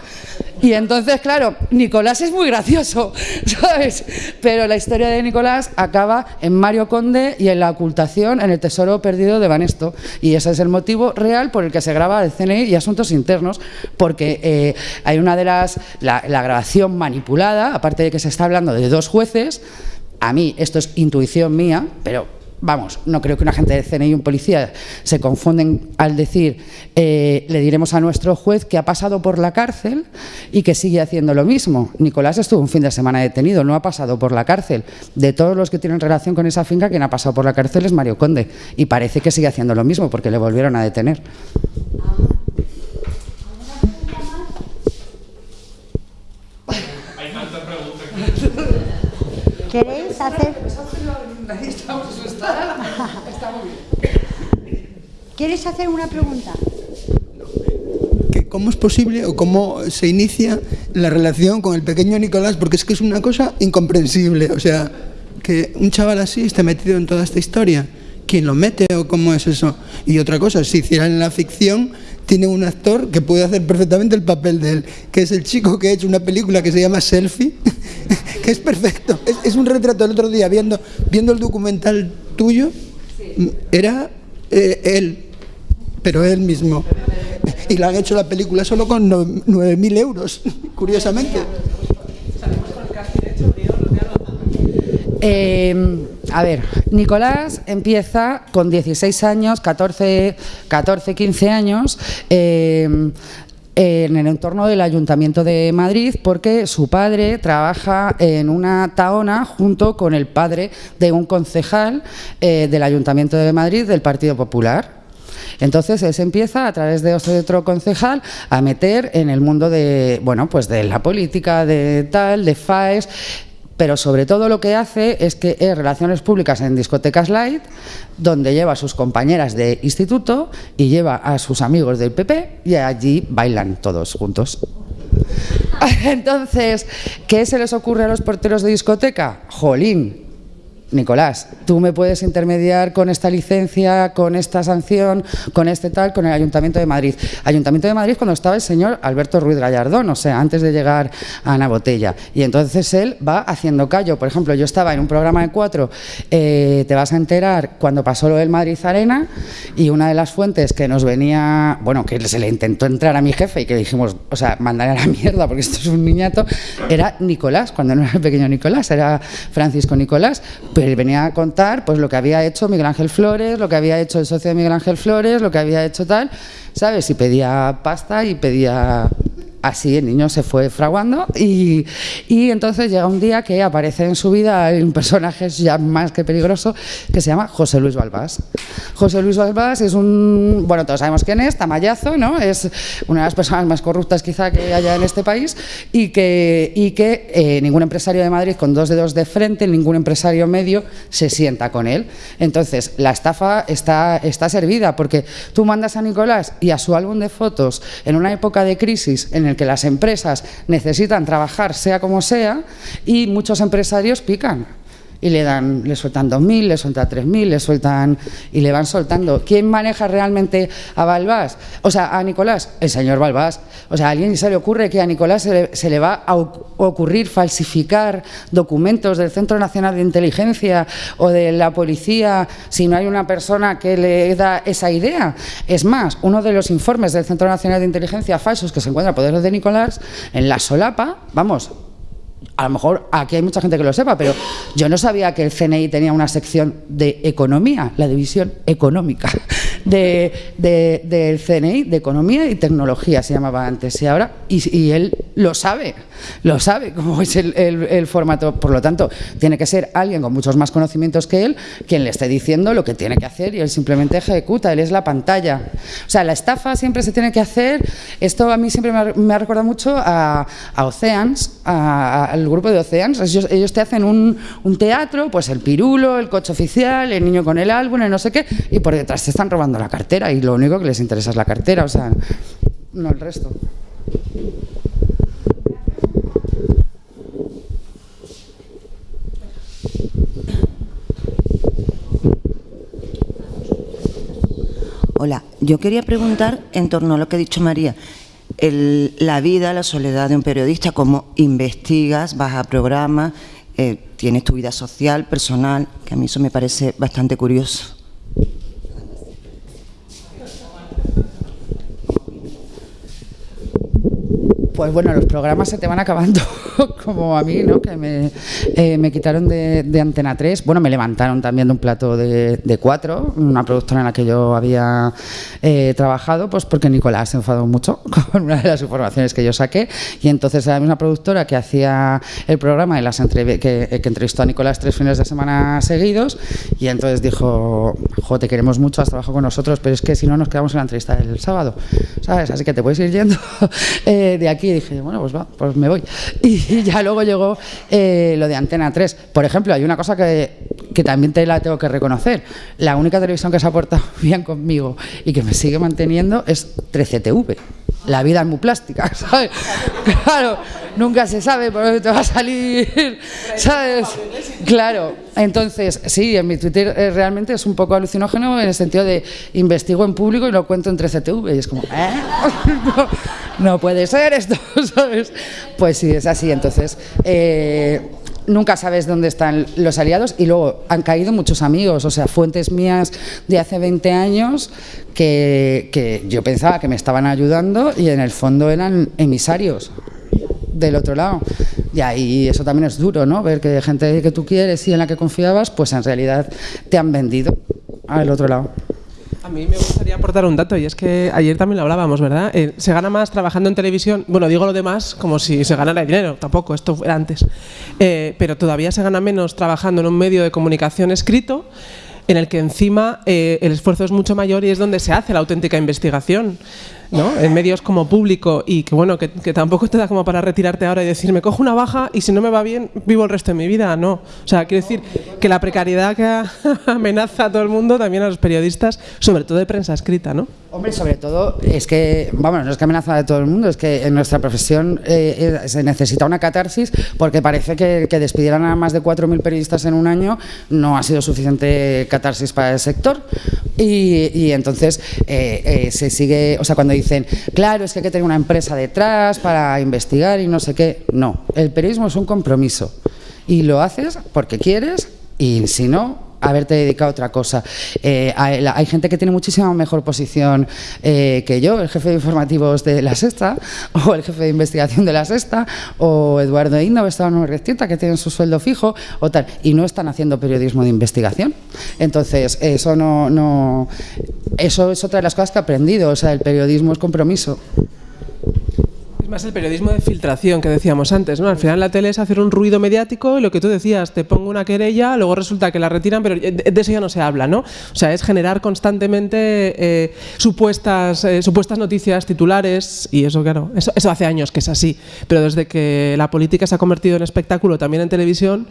Y entonces, claro, Nicolás es muy gracioso, ¿sabes? Pero la historia de Nicolás acaba en Mario Conde y en la ocultación en el tesoro perdido de Banesto. Y ese es el motivo real por el que se graba el CNI y asuntos internos, porque eh, hay una de las. La, la grabación manipulada, aparte de que se está hablando de dos jueces, a mí esto es intuición mía, pero vamos, no creo que un agente del CNI y un policía se confunden al decir, eh, le diremos a nuestro juez que ha pasado por la cárcel y que sigue haciendo lo mismo. Nicolás estuvo un fin de semana detenido, no ha pasado por la cárcel. De todos los que tienen relación con esa finca, quien ha pasado por la cárcel es Mario Conde y parece que sigue haciendo lo mismo porque le volvieron a detener. ¿Queréis hacer? ¿Quieres hacer una pregunta? que cómo es posible o cómo se inicia la relación con el pequeño Nicolás, porque es que es una cosa incomprensible. O sea, que un chaval así esté metido en toda esta historia. ¿Quién lo mete o cómo es eso? Y otra cosa, si hicieran en la ficción, tiene un actor que puede hacer perfectamente el papel de él, que es el chico que ha hecho una película que se llama Selfie, que es perfecto. Es, un retrato el otro día, viendo, viendo el documental tuyo, era eh, él, pero él mismo. Y le han hecho la película solo con 9.000 euros, curiosamente. Eh, a ver, Nicolás empieza con 16 años, 14, 14 15 años, eh, en el entorno del Ayuntamiento de Madrid porque su padre trabaja en una taona junto con el padre de un concejal eh, del Ayuntamiento de Madrid del Partido Popular. Entonces él se empieza a través de otro concejal a meter en el mundo de, bueno, pues de la política, de tal, de FAES, pero sobre todo lo que hace es que es relaciones públicas en discotecas light, donde lleva a sus compañeras de instituto y lleva a sus amigos del PP y allí bailan todos juntos. Entonces, ¿qué se les ocurre a los porteros de discoteca? Jolín, Nicolás, tú me puedes intermediar con esta licencia, con esta sanción, con este tal, con el Ayuntamiento de Madrid. Ayuntamiento de Madrid cuando estaba el señor Alberto Ruiz Gallardón, o sea, antes de llegar a Ana Botella. Y entonces él va haciendo callo. Por ejemplo, yo estaba en un programa de cuatro, eh, te vas a enterar cuando pasó lo del Madrid Arena, y una de las fuentes que nos venía, bueno, que se le intentó entrar a mi jefe y que dijimos, o sea, mandaré a la mierda porque esto es un niñato, era Nicolás, cuando no era el pequeño Nicolás, era Francisco Nicolás él venía a contar pues lo que había hecho Miguel Ángel Flores, lo que había hecho el socio de Miguel Ángel Flores, lo que había hecho tal, ¿sabes? Y pedía pasta y pedía así el niño se fue fraguando y, y, entonces llega un día que aparece en su vida un personaje ya más que peligroso que se llama José Luis Balbás. José Luis Balbás es un, bueno, todos sabemos quién es, tamallazo, ¿no? Es una de las personas más corruptas quizá que haya en este país y que, y que eh, ningún empresario de Madrid con dos dedos de frente, ningún empresario medio se sienta con él. Entonces, la estafa está, está servida porque tú mandas a Nicolás y a su álbum de fotos en una época de crisis en el que las empresas necesitan trabajar sea como sea y muchos empresarios pican y le dan, le sueltan 2.000, le sueltan 3.000, le sueltan y le van soltando. ¿Quién maneja realmente a Balbás? O sea, a Nicolás, el señor Balbás. O sea, a alguien se le ocurre que a Nicolás se le, se le va a ocurrir falsificar documentos del Centro Nacional de Inteligencia o de la policía si no hay una persona que le da esa idea. Es más, uno de los informes del Centro Nacional de Inteligencia falsos que se encuentra a poder de Nicolás, en la solapa, vamos, a lo mejor aquí hay mucha gente que lo sepa, pero yo no sabía que el CNI tenía una sección de economía, la división económica de, de, del CNI, de economía y tecnología se llamaba antes, y ahora, y, él lo sabe, lo sabe cómo es el, formato, por lo tanto, tiene que ser alguien con muchos más conocimientos que él quien le esté diciendo lo que tiene que hacer y él simplemente ejecuta, él es la pantalla. O sea, la estafa siempre se tiene que hacer, esto a mí siempre me ha, recordado mucho a, a Oceans, a, a el grupo de Oceans, ellos, ellos te hacen un, un, teatro, pues el pirulo, el coche oficial, el niño con el álbum, el no sé qué, y por detrás te están robando la cartera y lo único que les interesa es la cartera, o sea, no el resto. Hola, yo quería preguntar en torno a lo que ha dicho María el, la vida, la soledad de un periodista, cómo investigas, vas a programas, eh, tienes tu vida social, personal, que a mí eso me parece bastante curioso. Pues bueno, los programas se te van acabando. como a mí, ¿no? que me, eh, quitaron de, Antena 3. Bueno, me levantaron también de un plato de, de cuatro, una productora en la que yo había eh, trabajado, pues porque Nicolás se enfadó mucho con una de las informaciones que yo saqué. Y entonces era la misma productora que hacía el programa y las que, que entrevistó a Nicolás tres fines de semana seguidos. Y entonces dijo: Jo, te queremos mucho, has trabajado con nosotros, pero es que si no nos quedamos en la entrevista del sábado, ¿sabes? Así que te puedes ir yendo eh, de aquí. Y dije: Bueno, pues va, pues me voy. Y ya luego llegó eh, lo de Antena 3. Por ejemplo, hay una cosa que, que también te la tengo que reconocer. La única televisión que se ha portado bien conmigo y que me sigue manteniendo es 13TV. La vida es muy plástica, ¿sabes? Claro, nunca se sabe por dónde te va a salir, ¿sabes? Claro, entonces, sí, en mi Twitter eh, realmente es un poco alucinógeno en el sentido de investigo en público y lo cuento en 13TV y es como, ¿eh? No, no puede ser esto, ¿sabes? Pues sí, es así, entonces... eh, nunca sabes dónde están los aliados y luego han caído muchos amigos, o sea, fuentes mías de hace 20 años que, yo pensaba que me estaban ayudando y en el fondo eran emisarios del otro lado. Y ahí eso también es duro, ¿no? Ver que gente que tú quieres y en la que confiabas, pues en realidad te han vendido al otro lado. A mí me gustaría aportar un dato y es que ayer también lo hablábamos, ¿verdad? Eh, se gana más trabajando en televisión. Bueno, digo lo demás como si se ganara dinero, tampoco, esto era antes. Eh, pero todavía se gana menos trabajando en un medio de comunicación escrito en el que encima eh, el esfuerzo es mucho mayor y es donde se hace la auténtica investigación. ¿No? En medios como público y que bueno, que, tampoco te da como para retirarte ahora y decir, me cojo una baja y si no me va bien, vivo el resto de mi vida. No. O sea, quiero decir que la precariedad que amenaza a todo el mundo, también a los periodistas, sobre todo de prensa escrita, ¿no? Hombre, sobre todo es que, vamos, no es que amenaza a todo el mundo, es que en nuestra profesión eh, eh, se necesita una catarsis porque parece que, que despidieran a más de 4.000 periodistas en un año no ha sido suficiente catarsis para el sector. Y, y entonces eh, se sigue, o sea, cuando dicen, claro, es que hay que tener una empresa detrás para investigar y no sé qué. No, el periodismo es un compromiso y lo haces porque quieres y si no, haberte dedicado a otra cosa. Eh, hay, gente que tiene muchísima mejor posición eh, que yo, el jefe de informativos de La Sexta, o el jefe de investigación de La Sexta, o Eduardo Indo, o Esteban Urrestieta, que tienen su sueldo fijo, o tal, y no están haciendo periodismo de investigación. Entonces, eso no, no eso es otra de las cosas que he aprendido, o sea, el periodismo es compromiso. Es más el periodismo de filtración que decíamos antes, ¿no? Al final la tele es hacer un ruido mediático y lo que tú decías, te pongo una querella, luego resulta que la retiran, pero de eso ya no se habla, ¿no? O sea, es generar constantemente eh, supuestas, eh, supuestas noticias titulares y eso, claro, eso, eso hace años que es así, pero desde que la política se ha convertido en espectáculo también en televisión,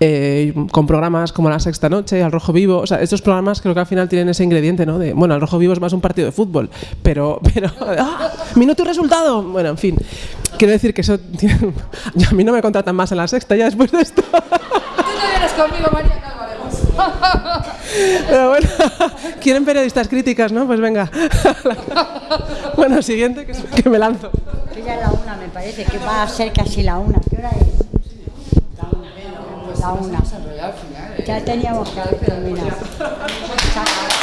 eh, con programas como La Sexta Noche, Al Rojo Vivo, o sea, estos programas creo que al final tienen ese ingrediente, ¿no? De, bueno, Al Rojo Vivo es más un partido de fútbol, pero, pero, ¡ah! minuto y resultado, bueno, en fin, quiero decir que eso, tiene- a mí no me contratan más en La Sexta ya después de esto. Tú no vienes conmigo, María. Pero bueno, quieren periodistas críticas, ¿no? Pues venga. bueno, siguiente, que, que me lanzo. Que ya es la una, me parece, que va a ser casi la una. ¿Qué hora es? La una. Ya teníamos que. Chao.